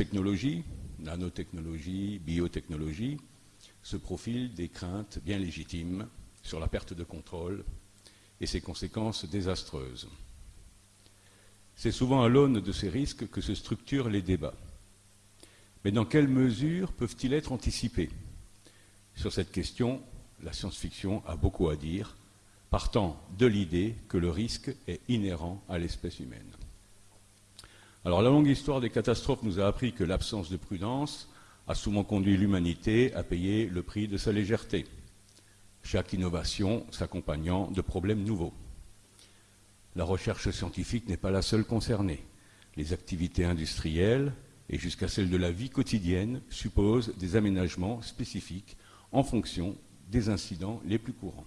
technologies, nanotechnologie, biotechnologie, se profilent des craintes bien légitimes sur la perte de contrôle et ses conséquences désastreuses. C'est souvent à l'aune de ces risques que se structurent les débats. Mais dans quelle mesure peuvent-ils être anticipés? Sur cette question, la science-fiction a beaucoup à dire, partant de l'idée que le risque est inhérent à l'espèce humaine. Alors la longue histoire des catastrophes nous a appris que l'absence de prudence a souvent conduit l'humanité à payer le prix de sa légèreté, chaque innovation s'accompagnant de problèmes nouveaux. La recherche scientifique n'est pas la seule concernée. Les activités industrielles et jusqu'à celles de la vie quotidienne supposent des aménagements spécifiques en fonction des incidents les plus courants.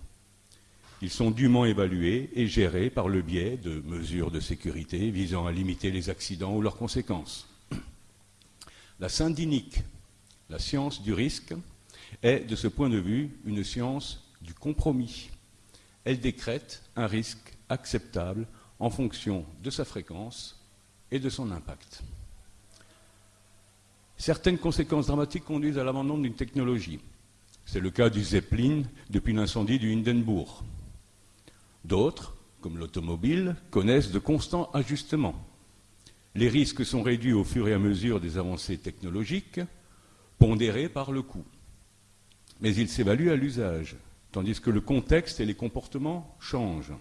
Ils sont dûment évalués et gérés par le biais de mesures de sécurité visant à limiter les accidents ou leurs conséquences. La syndinique, la science du risque, est de ce point de vue une science du compromis. Elle décrète un risque acceptable en fonction de sa fréquence et de son impact. Certaines conséquences dramatiques conduisent à l'abandon d'une technologie. C'est le cas du Zeppelin depuis l'incendie du Hindenburg. D'autres, comme l'automobile, connaissent de constants ajustements. Les risques sont réduits au fur et à mesure des avancées technologiques, pondérés par le coût. Mais ils s'évaluent à l'usage, tandis que le contexte et les comportements changent.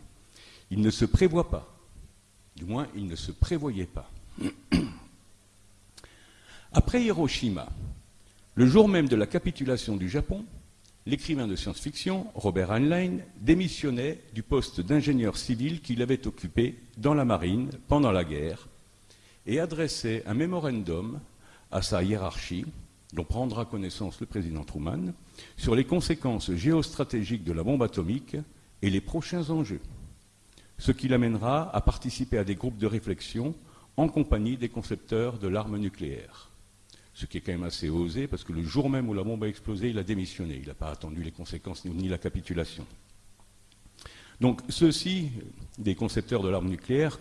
Il ne se prévoit pas. Du moins, il ne se prévoyait pas. Après Hiroshima, le jour même de la capitulation du Japon, l'écrivain de science-fiction, Robert Heinlein, démissionnait du poste d'ingénieur civil qu'il avait occupé dans la marine pendant la guerre et adressait un mémorandum à sa hiérarchie, dont prendra connaissance le président Truman, sur les conséquences géostratégiques de la bombe atomique et les prochains enjeux ce qui l'amènera à participer à des groupes de réflexion en compagnie des concepteurs de l'arme nucléaire. Ce qui est quand même assez osé, parce que le jour même où la bombe a explosé, il a démissionné. Il n'a pas attendu les conséquences ni la capitulation. Donc ceux-ci, des concepteurs de l'arme nucléaire,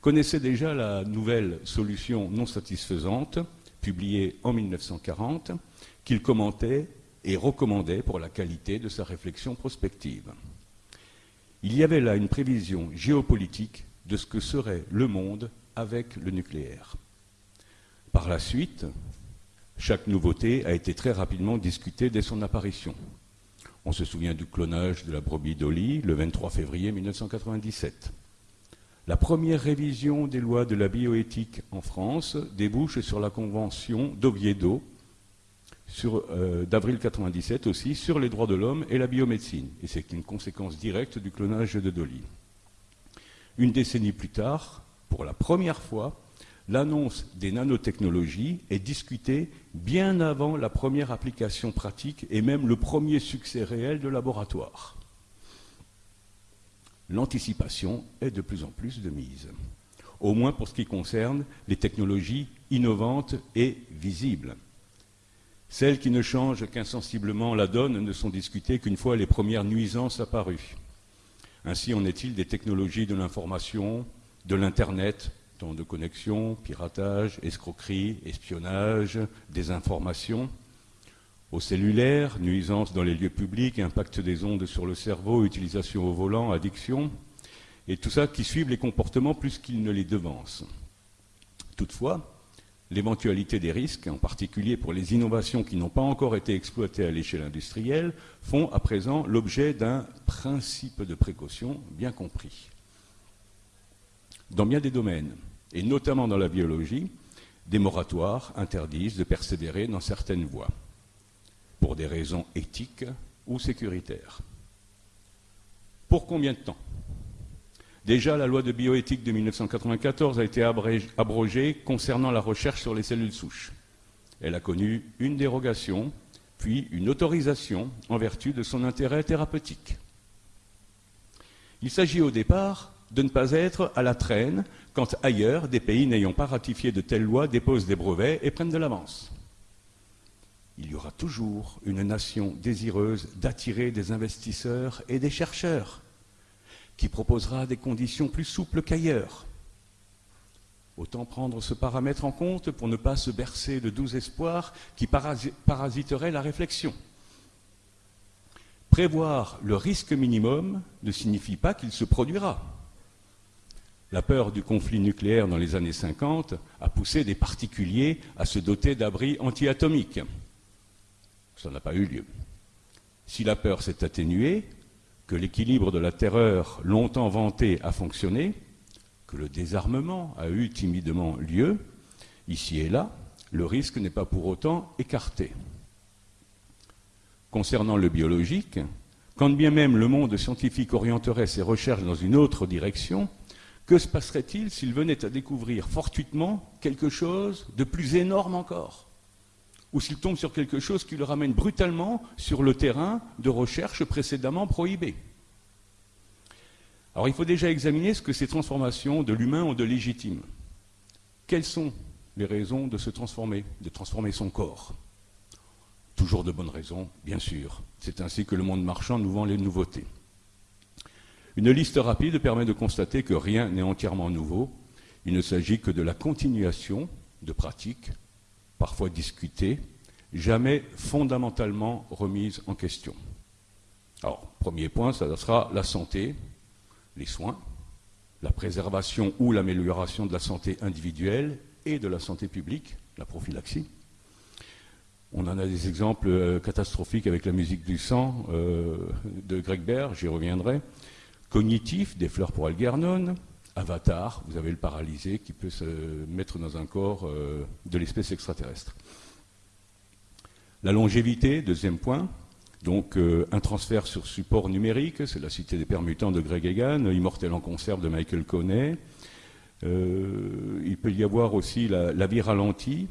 connaissaient déjà la nouvelle solution non satisfaisante, publiée en 1940, qu'ils commentaient et recommandaient pour la qualité de sa réflexion prospective. Il y avait là une prévision géopolitique de ce que serait le monde avec le nucléaire. Par la suite, chaque nouveauté a été très rapidement discutée dès son apparition. On se souvient du clonage de la brebis Dolly le 23 février 1997. La première révision des lois de la bioéthique en France débouche sur la convention d'Oviedo euh, d'avril 97 aussi, sur les droits de l'homme et la biomédecine. Et c'est une conséquence directe du clonage de Dolly. Une décennie plus tard, pour la première fois, l'annonce des nanotechnologies est discutée bien avant la première application pratique et même le premier succès réel de laboratoire. L'anticipation est de plus en plus de mise, au moins pour ce qui concerne les technologies innovantes et visibles. Celles qui ne changent qu'insensiblement la donne ne sont discutées qu'une fois les premières nuisances apparues. Ainsi en est-il des technologies de l'information, de l'Internet, temps de connexion, piratage, escroquerie, espionnage, désinformation, au cellulaire, nuisances dans les lieux publics, impact des ondes sur le cerveau, utilisation au volant, addiction, et tout ça qui suivent les comportements plus qu'ils ne les devancent. Toutefois, l'éventualité des risques, en particulier pour les innovations qui n'ont pas encore été exploitées à l'échelle industrielle, font à présent l'objet d'un principe de précaution bien compris. Dans bien des domaines, et notamment dans la biologie, des moratoires interdisent de persévérer dans certaines voies, pour des raisons éthiques ou sécuritaires. Pour combien de temps? Déjà, la loi de bioéthique de 1994 a été abrogée concernant la recherche sur les cellules souches. Elle a connu une dérogation, puis une autorisation en vertu de son intérêt thérapeutique. Il s'agit au départ de ne pas être à la traîne quand ailleurs des pays n'ayant pas ratifié de telles lois déposent des brevets et prennent de l'avance. Il y aura toujours une nation désireuse d'attirer des investisseurs et des chercheurs qui proposera des conditions plus souples qu'ailleurs. Autant prendre ce paramètre en compte pour ne pas se bercer de doux espoirs qui parasiteraient la réflexion. Prévoir le risque minimum ne signifie pas qu'il se produira. La peur du conflit nucléaire dans les années 50 a poussé des particuliers à se doter d'abris antiatomiques. Ça n'a pas eu lieu. Si la peur s'est atténuée, que l'équilibre de la terreur longtemps vanté a fonctionné, que le désarmement a eu timidement lieu, ici et là, le risque n'est pas pour autant écarté. Concernant le biologique, quand bien même le monde scientifique orienterait ses recherches dans une autre direction, que se passerait-il s'il venait à découvrir fortuitement quelque chose de plus énorme encore? Ou s'il tombe sur quelque chose qui le ramène brutalement sur le terrain de recherche précédemment prohibé? Alors il faut déjà examiner ce que ces transformations de l'humain ont de légitime. Quelles sont les raisons de se transformer, de transformer son corps? Toujours de bonnes raisons, bien sûr. C'est ainsi que le monde marchand nous vend les nouveautés. Une liste rapide permet de constater que rien n'est entièrement nouveau. Il ne s'agit que de la continuation de pratiques, parfois discutées, jamais fondamentalement remises en question. Alors, premier point, ça sera la santé, les soins, la préservation ou l'amélioration de la santé individuelle et de la santé publique, la prophylaxie. On en a des exemples euh, catastrophiques avec la musique du sang euh, de Greg Baird, j'y reviendrai. Cognitif, des fleurs pour Algernon. Avatar, vous avez le paralysé qui peut se mettre dans un corps euh, de l'espèce extraterrestre. La longévité, deuxième point. Donc un transfert sur support numérique, c'est la cité des permutants de Greg Egan, Immortel en conserve de Michael Coney. il peut y avoir aussi la vie ralentie,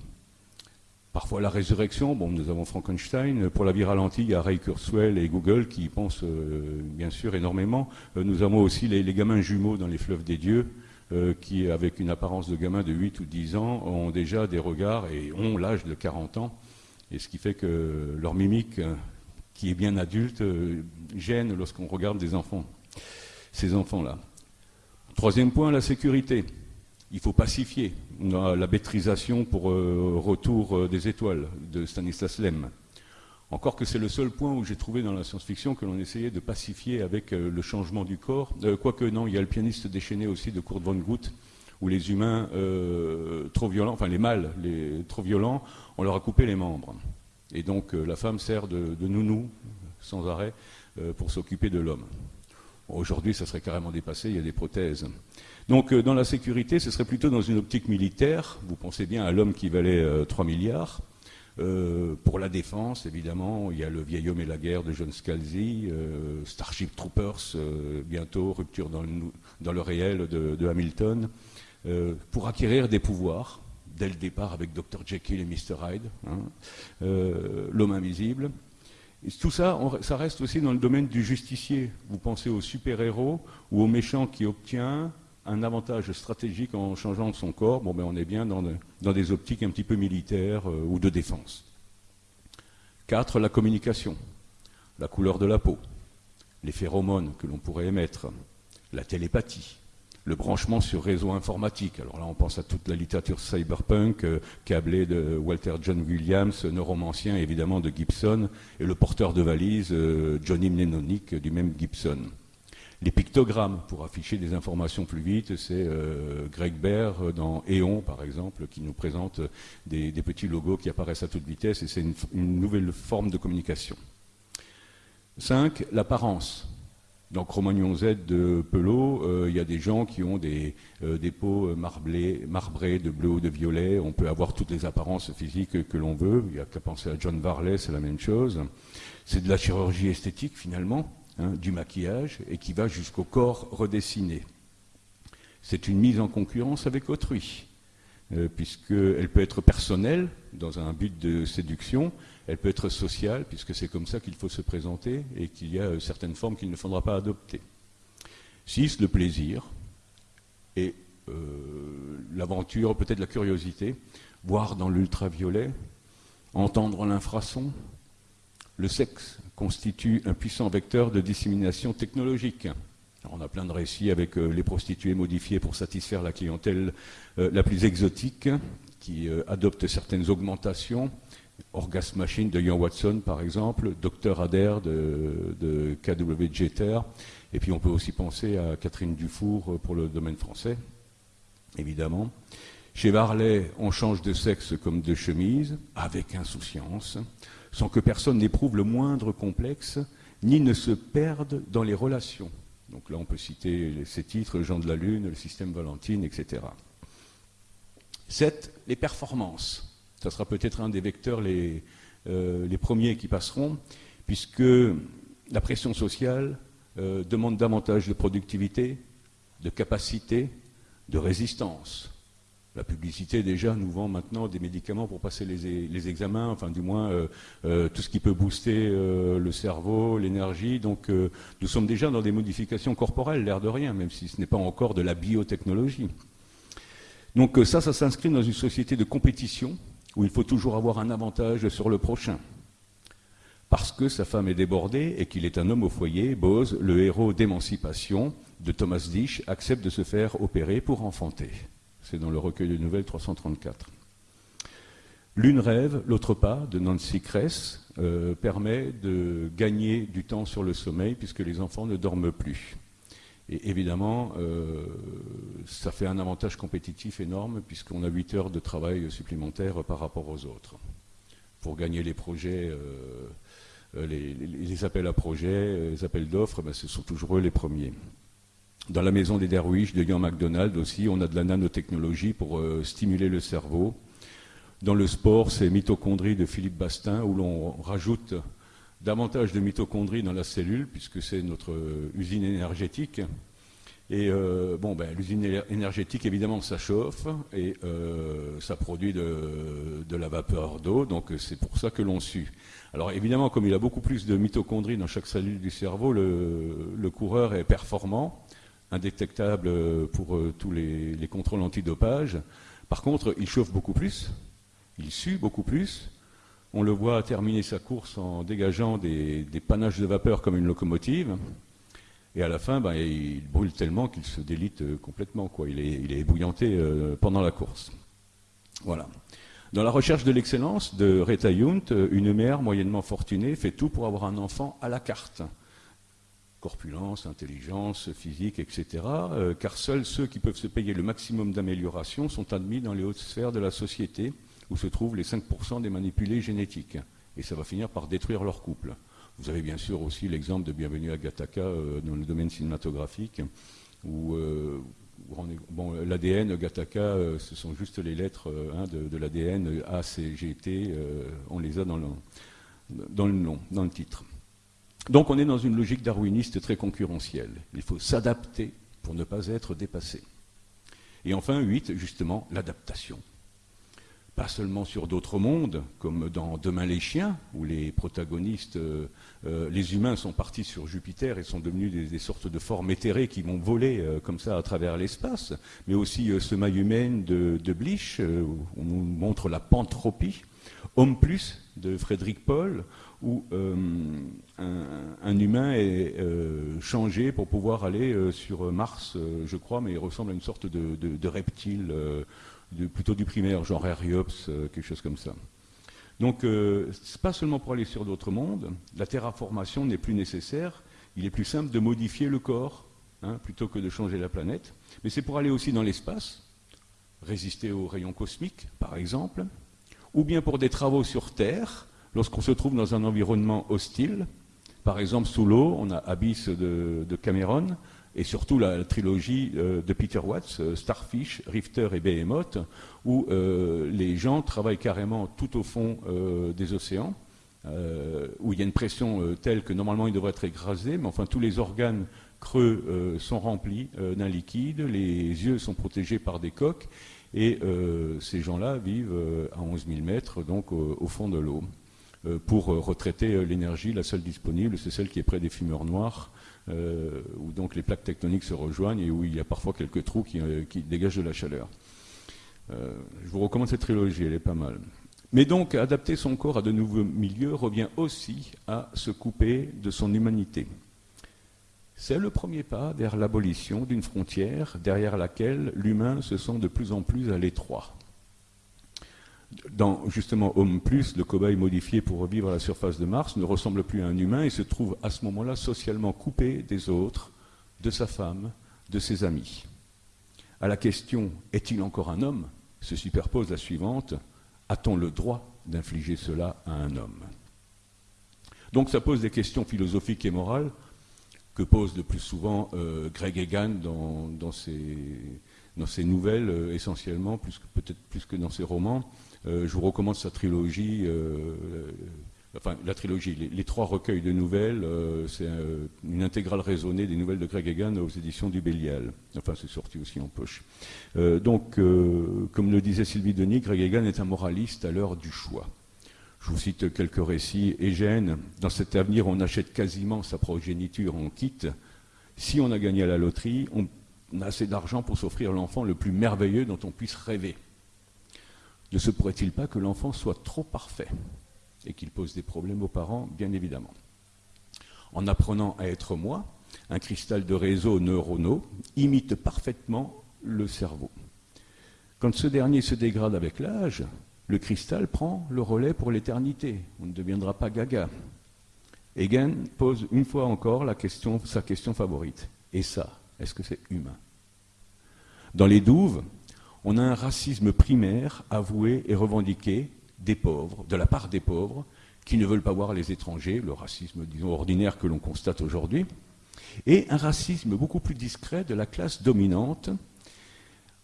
Parfois la résurrection, bon, nous avons Frankenstein. Pour la vie ralentie, il y a Ray Kurzweil et Google qui y pensent euh, bien sûr énormément. Euh, nous avons aussi les, gamins jumeaux dans les fleuves des dieux, euh, qui, avec une apparence de gamins de 8 ou 10 ans, ont déjà des regards et ont l'âge de 40 ans. Et ce qui fait que leur mimique, qui est bien adulte, gêne lorsqu'on regarde des enfants, ces enfants-là. Troisième point, la sécurité il faut pacifier. La bêtrisation pour euh, Retour euh, des étoiles de Stanislas Lem. Encore que c'est le seul point où j'ai trouvé dans la science-fiction que l'on essayait de pacifier avec euh, le changement du corps. quoique non, il y a le pianiste déchaîné aussi de Kurt von Gutt, où les humains trop violents, enfin les mâles les, trop violents, on leur a coupé les membres. Et donc la femme sert de nounou sans arrêt pour s'occuper de l'homme. Aujourd'hui, ça serait carrément dépassé, il y a des prothèses. Donc euh, dans la sécurité, ce serait plutôt dans une optique militaire. Vous pensez bien à l'homme qui valait 3 euh, milliards. Euh, pour la défense, évidemment, il y a le vieil homme et la guerre de John Scalzi, Starship Troopers, bientôt, rupture dans le, réel de, Hamilton, pour acquérir des pouvoirs, dès le départ avec Dr. Jekyll et Mr. Hyde, hein, l'homme invisible. Tout ça, ça reste aussi dans le domaine du justicier. Vous pensez au super-héros ou au méchant qui obtient un avantage stratégique en changeant son corps, bon, ben on est bien dans, des optiques un petit peu militaires euh, ou de défense. 4. La communication, la couleur de la peau, les phéromones que l'on pourrait émettre, la télépathie, le branchement sur réseau informatique. Alors là, on pense à toute la littérature cyberpunk, euh, câblée de Walter John Williams, neuromancien évidemment de Gibson, et le porteur de valise, euh, Johnny Mnemonic du même Gibson. Les pictogrammes pour afficher des informations plus vite, c'est euh, Greg Baird dans Eon, par exemple, qui nous présente des, petits logos qui apparaissent à toute vitesse, et c'est une, nouvelle forme de communication. 5. L'apparence. Dans Cro-Magnon Z de Pelot, euh, il y a des gens qui ont des, euh, peaux marbrées, marbrées de bleu ou de violet. On peut avoir toutes les apparences physiques que l'on veut. Il n'y a qu'à penser à John Varley, c'est la même chose. C'est de la chirurgie esthétique finalement. Hein, du maquillage et qui va jusqu'au corps redessiné. C'est une mise en concurrence avec autrui, euh, puisqu'elle peut être personnelle, dans un but de séduction, elle peut être sociale, puisque c'est comme ça qu'il faut se présenter et qu'il y a euh, certaines formes qu'il ne faudra pas adopter. 6. Le plaisir et euh, l'aventure, peut-être la curiosité, voir dans l'ultraviolet, entendre l'infrason, le sexe constitue un puissant vecteur de dissémination technologique. on a plein de récits avec les prostituées modifiées pour satisfaire la clientèle la plus exotique, qui adopte certaines augmentations. Orgasme Machine de Ian Watson, par exemple, Dr. Adair de, KW Jeter, et puis on peut aussi penser à Catherine Dufour pour le domaine français, évidemment. Chez Varley, on change de sexe comme de chemise, avec insouciance, sans que personne n'éprouve le moindre complexe, ni ne se perde dans les relations. Donc là, on peut citer ces titres, Jean de la Lune, le système Valentine, etc. 7. Les performances ça sera peut-être un des vecteurs les, euh, les, premiers qui passeront, puisque la pression sociale euh, demande davantage de productivité, de capacité, de résistance. La publicité déjà nous vend maintenant des médicaments pour passer les, examens, enfin du moins euh, tout ce qui peut booster le cerveau, l'énergie. Donc nous sommes déjà dans des modifications corporelles, l'air de rien, même si ce n'est pas encore de la biotechnologie. Donc ça, ça s'inscrit dans une société de compétition où il faut toujours avoir un avantage sur le prochain. Parce que sa femme est débordée et qu'il est un homme au foyer, Bose, le héros d'émancipation de Thomas Disch, accepte de se faire opérer pour enfanter. C'est dans le recueil de nouvelles 334. L'une rêve, l'autre pas, de Nancy Kress, euh, permet de gagner du temps sur le sommeil puisque les enfants ne dorment plus. Et évidemment, euh, ça fait un avantage compétitif énorme puisqu'on a 8 heures de travail supplémentaires par rapport aux autres. Pour gagner les projets, euh, euh, les, appels à projets, les appels d'offres, ben, ce sont toujours eux les premiers. Dans la maison des Derwish de Ian MacDonald aussi, on a de la nanotechnologie pour stimuler le cerveau. Dans le sport, c'est Mitochondrie de Philippe Bastin où l'on rajoute davantage de mitochondries dans la cellule, puisque c'est notre euh, usine énergétique. Et euh, bon, ben, l'usine énergétique, évidemment, ça chauffe et euh, ça produit de, la vapeur d'eau, donc c'est pour ça que l'on sue. Alors évidemment, comme il a beaucoup plus de mitochondries dans chaque cellule du cerveau, le, coureur est performant, indétectable pour tous les, les contrôles antidopage. Par contre, il chauffe beaucoup plus, il sue beaucoup plus, on le voit terminer sa course en dégageant des, panaches de vapeur comme une locomotive. Et à la fin, ben, il brûle tellement qu'il se délite euh, complètement. Quoi. Il, est, il ébouillanté euh, pendant la course. Voilà. Dans la recherche de l'excellence de Reta Yunt, euh, une mère moyennement fortunée fait tout pour avoir un enfant à la carte. Corpulence, intelligence, physique, etc. car seuls ceux qui peuvent se payer le maximum d'amélioration sont admis dans les hautes sphères de la société où se trouvent les 5% des manipulés génétiques. Et ça va finir par détruire leur couple. Vous avez bien sûr aussi l'exemple de Bienvenue à Gattaca euh, dans le domaine cinématographique, où euh, bon, l'ADN, Gattaca, euh, ce sont juste les lettres hein, de, l'ADN, A, C, G, T, on les a dans le, dans le nom, dans le titre. Donc on est dans une logique darwiniste très concurrentielle. Il faut s'adapter pour ne pas être dépassé. Et enfin, 8, justement, l'adaptation pas seulement sur d'autres mondes, comme dans Demain les chiens, où les protagonistes, euh, euh, les humains sont partis sur Jupiter et sont devenus des, sortes de formes éthérées qui vont voler euh, comme ça à travers l'espace, mais aussi ce maille humaine de, de où on nous montre la pantropie, Homme plus de Frédéric Paul, où un, humain est changé pour pouvoir aller sur Mars, je crois, mais il ressemble à une sorte de reptile plutôt du primaire, genre Ariops, euh, quelque chose comme ça. Donc, euh, ce n'est pas seulement pour aller sur d'autres mondes, la terraformation n'est plus nécessaire, il est plus simple de modifier le corps hein, plutôt que de changer la planète, mais c'est pour aller aussi dans l'espace, résister aux rayons cosmiques, par exemple, ou bien pour des travaux sur Terre, lorsqu'on se trouve dans un environnement hostile, par exemple sous l'eau, on a Abyss de Cameron, et surtout la, trilogie euh, de Peter Watts, euh, Starfish, Rifter et Behemoth, où euh, les gens travaillent carrément tout au fond des océans, où il y a une pression telle que normalement ils devraient être écrasés, mais enfin tous les organes creux sont remplis d'un liquide, les yeux sont protégés par des coques, et ces gens-là vivent à 11 000 mètres, donc au fond de l'eau. pour retraiter l'énergie, la seule disponible, c'est celle qui est près des fumeurs noirs, euh, où donc les plaques tectoniques se rejoignent et où il y a parfois quelques trous qui, euh, dégagent de la chaleur. Euh, je vous recommande cette trilogie, elle est pas mal. Mais donc, adapter son corps à de nouveaux milieux revient aussi à se couper de son humanité. C'est le premier pas vers l'abolition d'une frontière derrière laquelle l'humain se sent de plus en plus à l'étroit. Dans justement Homme Plus, le cobaye modifié pour revivre à la surface de Mars ne ressemble plus à un humain et se trouve à ce moment-là socialement coupé des autres, de sa femme, de ses amis. À la question est-il encore un homme se superpose la suivante a-t-on le droit d'infliger cela à un homme? Donc ça pose des questions philosophiques et morales que pose le plus souvent euh, Greg Egan dans, ses, nouvelles, euh, essentiellement, peut-être plus que dans ses romans. Euh, je vous recommande sa trilogie, enfin la trilogie, les, trois recueils de nouvelles, c'est une intégrale raisonnée des nouvelles de Greg Egan aux éditions du Bélial. Enfin, c'est sorti aussi en poche. donc, comme le disait Sylvie Denis, Greg Egan est un moraliste à l'heure du choix. Je vous cite quelques récits. Égène, dans cet avenir, on achète quasiment sa progéniture en quitte. Si on a gagné à la loterie, on a assez d'argent pour s'offrir l'enfant le plus merveilleux dont on puisse rêver. Ne se pourrait-il pas que l'enfant soit trop parfait et qu'il pose des problèmes aux parents, bien évidemment? En apprenant à être moi, un cristal de réseaux neuronaux imite parfaitement le cerveau. Quand ce dernier se dégrade avec l'âge, le cristal prend le relais pour l'éternité. On ne deviendra pas gaga. Egan pose une fois encore sa question favorite. Et ça, est-ce que c'est humain? Dans les douves, on a un racisme primaire avoué et revendiqué des pauvres, de la part des pauvres, qui ne veulent pas voir les étrangers, le racisme, disons, ordinaire que l'on constate aujourd'hui, et un racisme beaucoup plus discret de la classe dominante,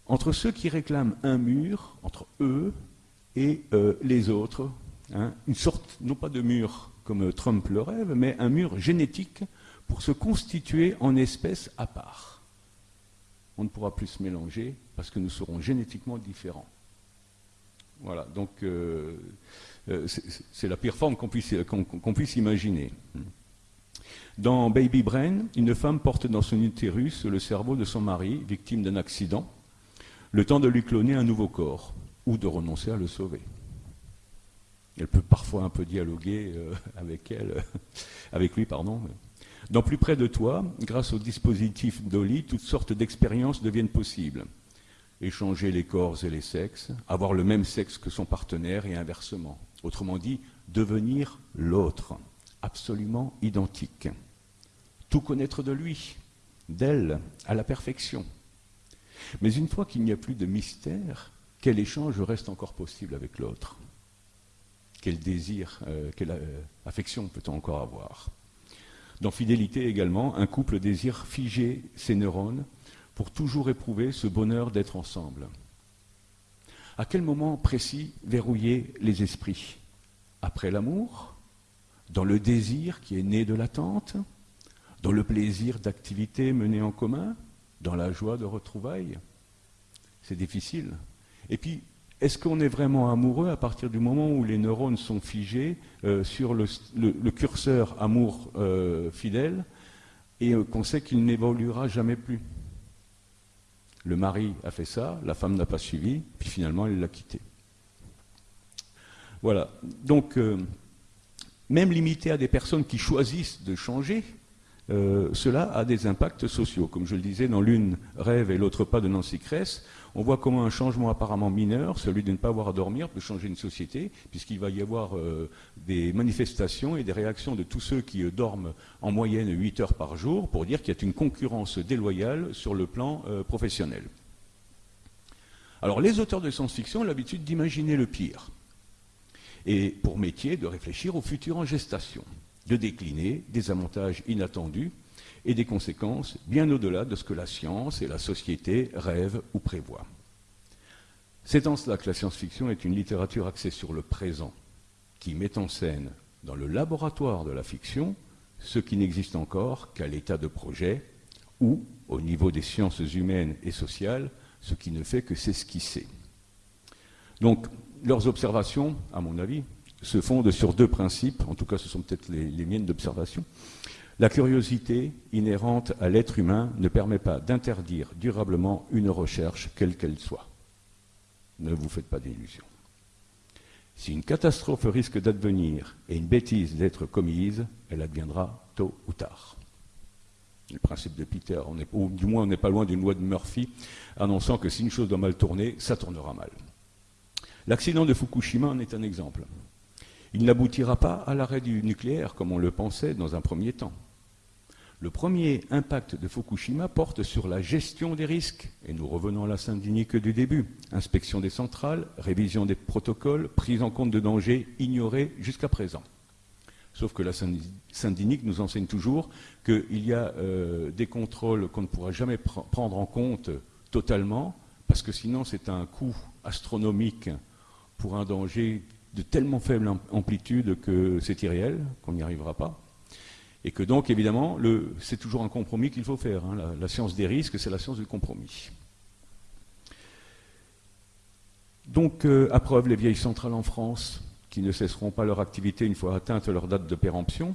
entre ceux qui réclament un mur entre eux et euh, les autres, hein, une sorte, non pas de mur comme Trump le rêve, mais un mur génétique pour se constituer en espèce à part. On ne pourra plus se mélanger parce que nous serons génétiquement différents. Voilà, donc euh, euh, c'est la pire forme qu'on puisse, imaginer. Dans Baby Brain, une femme porte dans son utérus le cerveau de son mari, victime d'un accident, le temps de lui cloner un nouveau corps ou de renoncer à le sauver. Elle peut parfois un peu dialoguer euh, avec elle, avec lui, pardon. Dans plus près de toi, grâce au dispositif d'Oli, toutes sortes d'expériences deviennent possibles. Échanger les corps et les sexes, avoir le même sexe que son partenaire et inversement. Autrement dit, devenir l'autre, absolument identique. Tout connaître de lui, d'elle, à la perfection. Mais une fois qu'il n'y a plus de mystère, quel échange reste encore possible avec l'autre? Quel désir, euh, quelle euh, affection peut-on encore avoir? Dans Fidélité également, un couple désire figer ses neurones pour toujours éprouver ce bonheur d'être ensemble. À quel moment précis verrouiller les esprits? Après l'amour? Dans le désir qui est né de l'attente? Dans le plaisir d'activités menées en commun? Dans la joie de retrouvailles? C'est difficile. Et puis, est-ce qu'on est vraiment amoureux à partir du moment où les neurones sont figés euh, sur le, curseur amour euh, fidèle et euh, qu'on sait qu'il n'évoluera jamais plus? Le mari a fait ça, la femme n'a pas suivi, puis finalement elle l'a quitté. Voilà. Donc, même limité à des personnes qui choisissent de changer, cela a des impacts sociaux. Comme je le disais dans l'une rêve et l'autre pas de Nancy Kress, on voit comment un changement apparemment mineur, celui de ne pas avoir à dormir, peut changer une société, puisqu'il va y avoir euh, des manifestations et des réactions de tous ceux qui euh, dorment en moyenne 8 heures par jour pour dire qu'il y a une concurrence déloyale sur le plan euh, professionnel. Alors les auteurs de science-fiction ont l'habitude d'imaginer le pire, et pour métier de réfléchir au futur en gestation, de décliner des avantages inattendus et des conséquences bien au-delà de ce que la science et la société rêvent ou prévoient. C'est en cela que la science-fiction est une littérature axée sur le présent, qui met en scène, dans le laboratoire de la fiction, ce qui n'existe encore qu'à l'état de projet, ou, au niveau des sciences humaines et sociales, ce qui ne fait que s'esquisser. Donc, leurs observations, à mon avis, se fondent sur deux principes, en tout cas ce sont peut-être les, les miennes d'observation. La curiosité inhérente à l'être humain ne permet pas d'interdire durablement une recherche, quelle qu'elle soit. Ne vous faites pas d'illusions. Si une catastrophe risque d'advenir et une bêtise d'être commise, elle adviendra tôt ou tard. Le principe de Peter, ou du moins on n'est pas loin d'une loi de Murphy annonçant que si une chose doit mal tourner, ça tournera mal. L'accident de Fukushima en est un exemple. Il n'aboutira pas à l'arrêt du nucléaire comme on le pensait dans un premier temps. Le premier impact de Fukushima porte sur la gestion des risques, et nous revenons à la Saint-Denis du début. Inspection des centrales, révision des protocoles, prise en compte de dangers ignorés jusqu'à présent. Sauf que la Saint-Denis nous enseigne toujours qu'il y a euh, des contrôles qu'on ne pourra jamais prendre en compte totalement, parce que sinon c'est un coût astronomique pour un danger de tellement faible amplitude que c'est irréel, qu'on n'y arrivera pas. Et que donc, évidemment, c'est toujours un compromis qu'il faut faire. Hein. La, science des risques, c'est la science du compromis. Donc, euh, à preuve, les vieilles centrales en France, qui ne cesseront pas leur activité une fois atteinte leur date de péremption,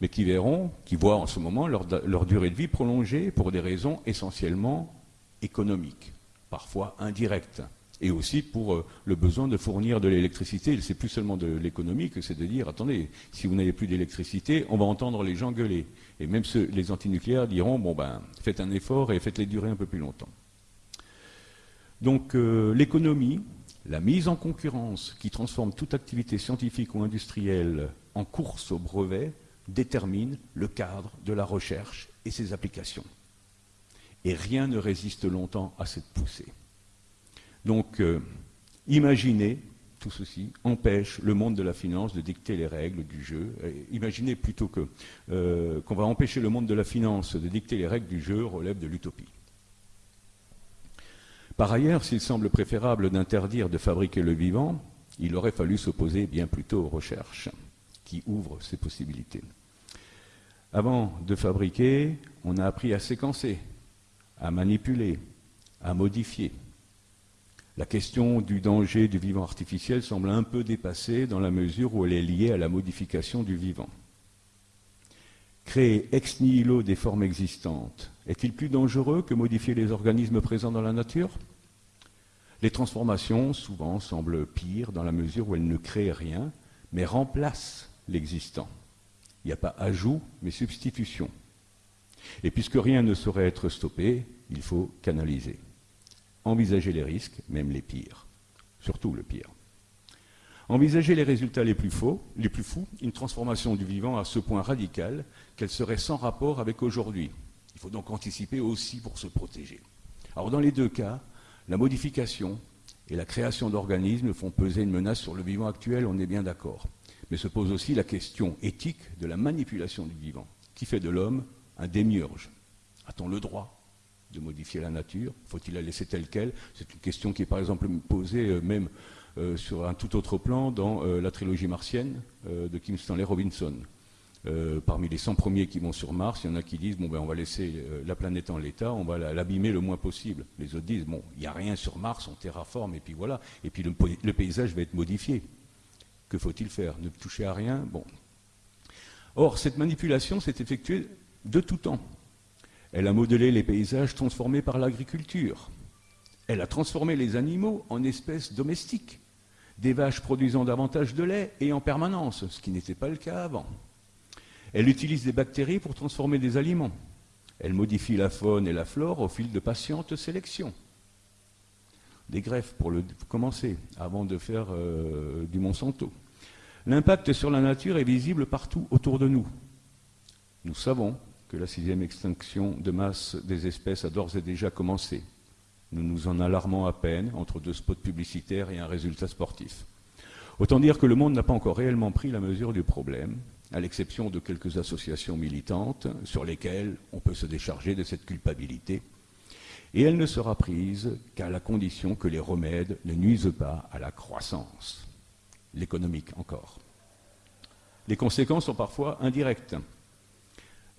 mais qui verront, qui voient en ce moment leur durée de vie prolongée pour des raisons essentiellement économiques, parfois indirectes et aussi pour euh, le besoin de fournir de l'électricité. C'est plus seulement de l'économie que c'est de dire, attendez, si vous n'avez plus d'électricité, on va entendre les gens gueuler. Et même les antinucléaires diront, bon ben, faites un effort et faites-les durer un peu plus longtemps. Donc euh, l'économie, la mise en concurrence qui transforme toute activité scientifique ou industrielle en course au brevet, détermine le cadre de la recherche et ses applications. Et rien ne résiste longtemps à cette poussée. Donc, euh, imaginez, tout ceci empêche le monde de la finance de dicter les règles du jeu. imaginez plutôt que euh, qu'on va empêcher le monde de la finance de dicter les règles du jeu relève de l'utopie. Par ailleurs, s'il semble préférable d'interdire de fabriquer le vivant, il aurait fallu s'opposer bien plutôt aux recherches qui ouvrent ces possibilités. Avant de fabriquer, on a appris à séquencer, à manipuler, à modifier. La question du danger du vivant artificiel semble un peu dépassée dans la mesure où elle est liée à la modification du vivant. Créer ex nihilo des formes existantes est-il plus dangereux que modifier les organismes présents dans la nature? Les transformations, souvent, semblent pires dans la mesure où elles ne créent rien, mais remplacent l'existant. Il n'y a pas ajout, mais substitution. Et puisque rien ne saurait être stoppé, il faut canaliser envisager les risques, même les pires, surtout le pire. Envisager les résultats les plus faux, les plus fous, une transformation du vivant à ce point radical qu'elle serait sans rapport avec aujourd'hui. Il faut donc anticiper aussi pour se protéger. Alors dans les deux cas, la modification et la création d'organismes font peser une menace sur le vivant actuel, on est bien d'accord. Mais se pose aussi la question éthique de la manipulation du vivant, qui fait de l'homme un démiurge. A-t-on le droit de modifier la nature Faut-il la laisser telle qu'elle? C'est une question qui est par exemple posée euh, même euh, sur un tout autre plan dans euh, la trilogie martienne de Kim Stanley Robinson. parmi les 100 premiers qui vont sur Mars, il y en a qui disent bon ben on va laisser la planète en l'état, on va l'abîmer le moins possible. Les autres disent bon il n'y a rien sur Mars, on terraforme et puis voilà, et puis le, paysage va être modifié. Que faut-il faire? Ne toucher à rien? Bon. Or cette manipulation s'est effectuée de tout temps. Elle a modelé les paysages transformés par l'agriculture. Elle a transformé les animaux en espèces domestiques, des vaches produisant davantage de lait et en permanence, ce qui n'était pas le cas avant. Elle utilise des bactéries pour transformer des aliments. Elle modifie la faune et la flore au fil de patientes sélections. Des greffes pour, le, commencer, avant de faire euh, du Monsanto. L'impact sur la nature est visible partout autour de nous. Nous savons la sixième extinction de masse des espèces a d'ores et déjà commencé. Nous nous en alarmons à peine entre deux spots publicitaires et un résultat sportif. Autant dire que le monde n'a pas encore réellement pris la mesure du problème, à l'exception de quelques associations militantes sur lesquelles on peut se décharger de cette culpabilité, et elle ne sera prise qu'à la condition que les remèdes ne nuisent pas à la croissance, l'économique encore. Les conséquences sont parfois indirectes.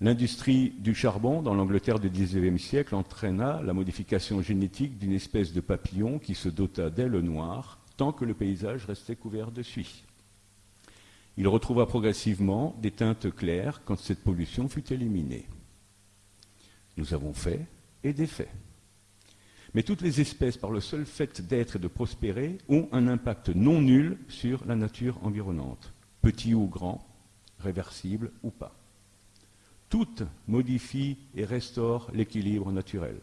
L'industrie du charbon dans l'Angleterre du XIXe siècle entraîna la modification génétique d'une espèce de papillon qui se dota d'ailes noires tant que le paysage restait couvert de suie. Il retrouva progressivement des teintes claires quand cette pollution fut éliminée. Nous avons fait et défait. Mais toutes les espèces, par le seul fait d'être et de prospérer, ont un impact non nul sur la nature environnante, petit ou grand, réversible ou pas. Toutes modifient et restaurent l'équilibre naturel.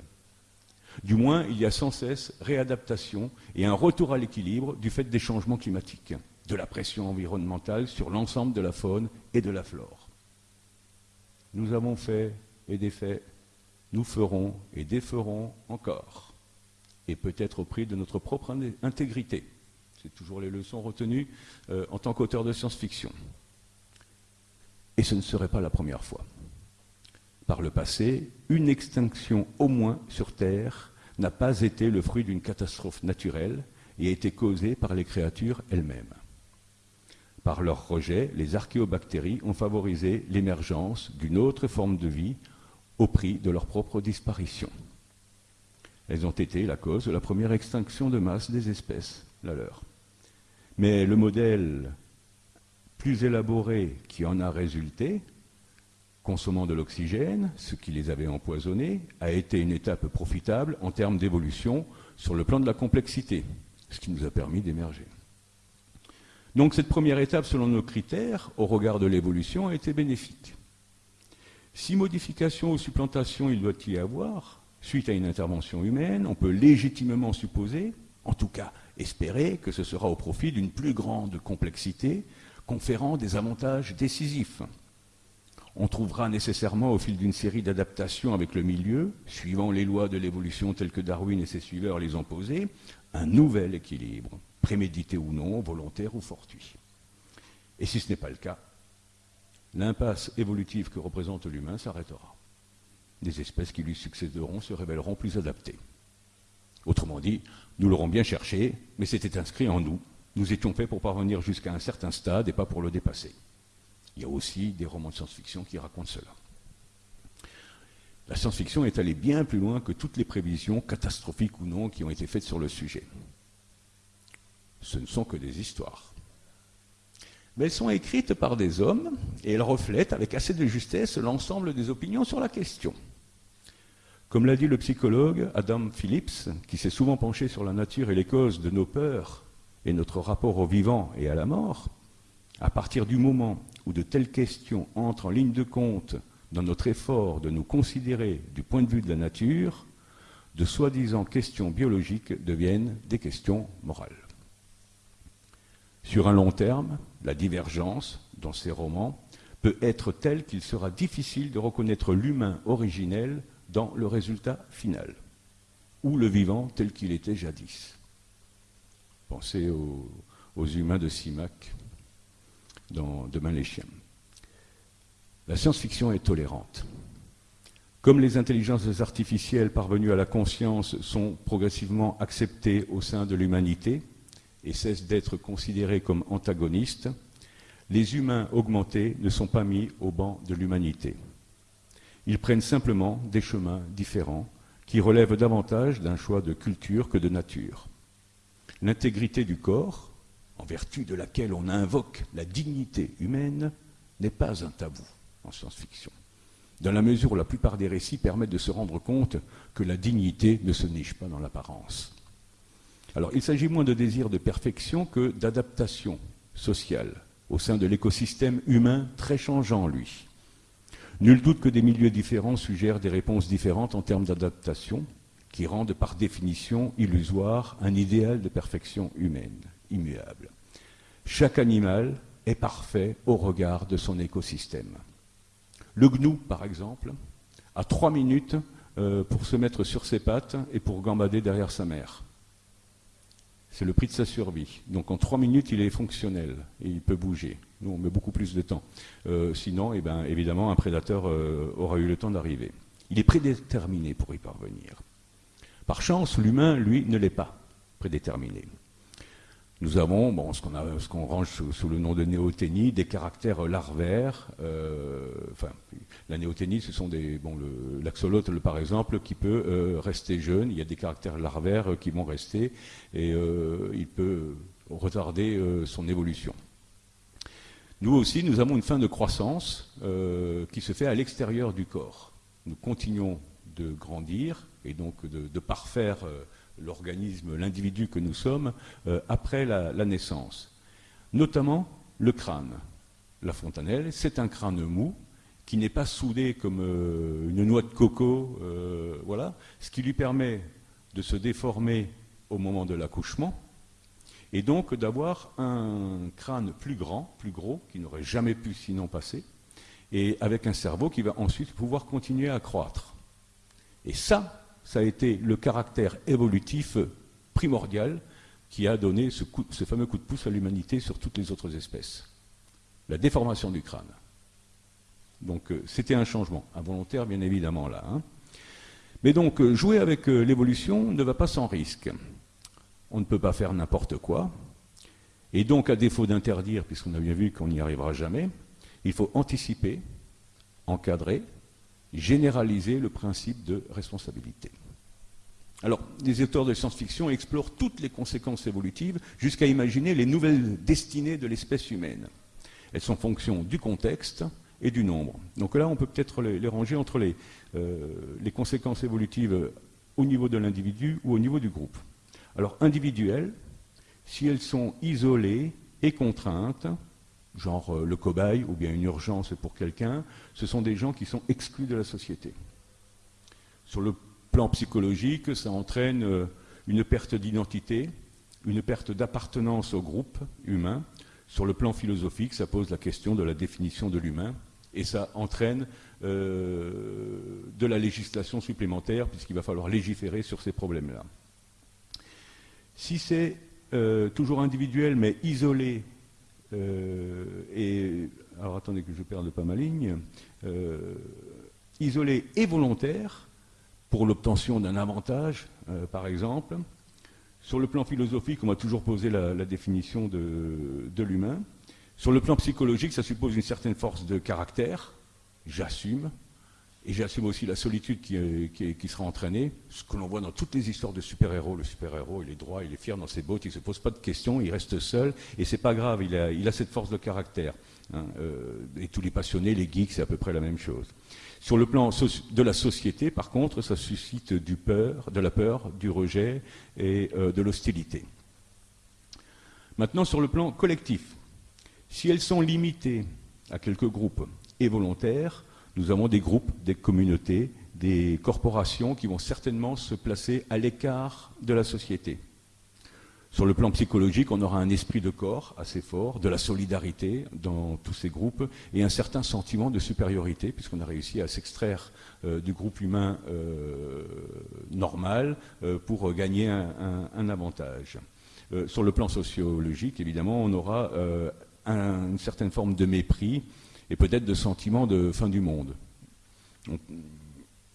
Du moins, il y a sans cesse réadaptation et un retour à l'équilibre du fait des changements climatiques, de la pression environnementale sur l'ensemble de la faune et de la flore. Nous avons fait et défait, nous ferons et déferons encore, et peut-être au prix de notre propre intégrité. C'est toujours les leçons retenues euh, en tant qu'auteur de science-fiction. Et ce ne serait pas la première fois par le passé, une extinction au moins sur Terre n'a pas été le fruit d'une catastrophe naturelle et a été causée par les créatures elles-mêmes. Par leur rejet, les archéobactéries ont favorisé l'émergence d'une autre forme de vie au prix de leur propre disparition. Elles ont été la cause de la première extinction de masse des espèces, la leur. Mais le modèle plus élaboré qui en a résulté consommant de l'oxygène, ce qui les avait empoisonnés, a été une étape profitable en termes d'évolution sur le plan de la complexité, ce qui nous a permis d'émerger. Donc cette première étape, selon nos critères, au regard de l'évolution, a été bénéfique. Si modification ou supplantation il doit y avoir, suite à une intervention humaine, on peut légitimement supposer, en tout cas espérer, que ce sera au profit d'une plus grande complexité, conférant des avantages décisifs on trouvera nécessairement au fil d'une série d'adaptations avec le milieu, suivant les lois de l'évolution telles que Darwin et ses suiveurs les ont posées, un nouvel équilibre, prémédité ou non, volontaire ou fortuit. Et si ce n'est pas le cas, l'impasse évolutive que représente l'humain s'arrêtera. Des espèces qui lui succéderont se révéleront plus adaptées. Autrement dit, nous l'aurons bien cherché, mais c'était inscrit en nous. Nous étions faits pour parvenir jusqu'à un certain stade et pas pour le dépasser. Il y a aussi des romans de science-fiction qui racontent cela. La science-fiction est allée bien plus loin que toutes les prévisions, catastrophiques ou non, qui ont été faites sur le sujet. Ce ne sont que des histoires. Mais elles sont écrites par des hommes et elles reflètent avec assez de justesse l'ensemble des opinions sur la question. Comme l'a dit le psychologue Adam Phillips, qui s'est souvent penché sur la nature et les causes de nos peurs et notre rapport au vivant et à la mort, à partir du moment où de telles questions entrent en ligne de compte dans notre effort de nous considérer du point de vue de la nature, de soi-disant questions biologiques deviennent des questions morales. Sur un long terme, la divergence, dans ces romans, peut être telle qu'il sera difficile de reconnaître l'humain originel dans le résultat final, ou le vivant tel qu'il était jadis. Pensez aux, aux humains de Simac dans Demain les chiens. La science-fiction est tolérante. Comme les intelligences artificielles parvenues à la conscience sont progressivement acceptées au sein de l'humanité et cessent d'être considérées comme antagonistes, les humains augmentés ne sont pas mis au banc de l'humanité. Ils prennent simplement des chemins différents qui relèvent davantage d'un choix de culture que de nature. L'intégrité du corps, en vertu de laquelle on invoque la dignité humaine, n'est pas un tabou en science-fiction, dans la mesure où la plupart des récits permettent de se rendre compte que la dignité ne se niche pas dans l'apparence. Alors il s'agit moins de désir de perfection que d'adaptation sociale au sein de l'écosystème humain très changeant, lui. Nul doute que des milieux différents suggèrent des réponses différentes en termes d'adaptation, qui rendent par définition illusoire un idéal de perfection humaine immuable. Chaque animal est parfait au regard de son écosystème. Le gnou, par exemple, a trois minutes euh, pour se mettre sur ses pattes et pour gambader derrière sa mère. C'est le prix de sa survie. Donc en trois minutes, il est fonctionnel et il peut bouger. Nous, on met beaucoup plus de temps. Euh, sinon, eh ben, évidemment, un prédateur euh, aura eu le temps d'arriver. Il est prédéterminé pour y parvenir. Par chance, l'humain, lui, ne l'est pas prédéterminé. Nous avons bon, ce qu'on range sous, le nom de néoténie, des caractères larvaires. Euh, enfin, la néoténie, ce sont des bon, l'axolotl par exemple, qui peut euh, rester jeune. Il y a des caractères larvaires euh, qui vont rester et il peut retarder son évolution. Nous aussi, nous avons une fin de croissance qui se fait à l'extérieur du corps. Nous continuons de grandir et donc de, de parfaire l'organisme, l'individu que nous sommes, euh, après la, naissance. Notamment le crâne. La fontanelle, c'est un crâne mou qui n'est pas soudé comme euh, une noix de coco, euh, voilà, ce qui lui permet de se déformer au moment de l'accouchement, et donc d'avoir un crâne plus grand, plus gros, qui n'aurait jamais pu sinon passer, et avec un cerveau qui va ensuite pouvoir continuer à croître. Et ça, ça a été le caractère évolutif primordial qui a donné ce, fameux coup de pouce à l'humanité sur toutes les autres espèces. La déformation du crâne. Donc euh, c'était un changement, involontaire bien évidemment là. Hein. Mais donc euh, jouer avec euh, l'évolution ne va pas sans risque. On ne peut pas faire n'importe quoi. Et donc à défaut d'interdire, puisqu'on a bien vu qu'on n'y arrivera jamais, il faut anticiper, encadrer, généraliser le principe de responsabilité. Alors, les auteurs de science-fiction explorent toutes les conséquences évolutives jusqu'à imaginer les nouvelles destinées de l'espèce humaine. Elles sont fonction du contexte, et du nombre. Donc là, on peut peut-être les, ranger entre les, euh, les, conséquences évolutives au niveau de l'individu ou au niveau du groupe. Alors, individuelles, si elles sont isolées et contraintes, genre euh, le cobaye ou bien une urgence pour quelqu'un, ce sont des gens qui sont exclus de la société. Sur le plan psychologique, ça entraîne euh, une perte d'identité, une perte d'appartenance au groupe humain. Sur le plan philosophique, ça pose la question de la définition de l'humain et ça entraîne euh, de la législation supplémentaire, puisqu'il va falloir légiférer sur ces problèmes-là. Si c'est toujours individuel, mais isolé, et alors attendez que je perde pas ma ligne, isolé et volontaire, pour l'obtention d'un avantage, par exemple, sur le plan philosophique, on m'a toujours posé la, définition de l'humain. Sur le plan psychologique, ça suppose une certaine force de caractère, j'assume, et j'assume aussi la solitude qui, sera entraînée, ce que l'on voit dans toutes les histoires de super-héros. Le super-héros, il est droit, il est fier dans ses bottes, il ne se pose pas de questions, il reste seul, et c'est pas grave, il a, cette force de caractère. Hein, euh, et tous les passionnés, les geeks, c'est à peu près la même chose. Sur le plan de la société, par contre, ça suscite du peur, de la peur, du rejet et euh, de l'hostilité. Maintenant, sur le plan collectif, si elles sont limitées à quelques groupes et volontaires, nous avons des groupes, des communautés, des corporations qui vont certainement se placer à l'écart de la société. Sur le plan psychologique, on aura un esprit de corps assez fort, de la solidarité dans tous ces groupes et un certain sentiment de supériorité, puisqu'on a réussi à s'extraire euh, du groupe humain euh, normal euh, pour gagner un, avantage. sur le plan sociologique, évidemment, on aura une certaine forme de mépris et peut-être de sentiment de fin du monde.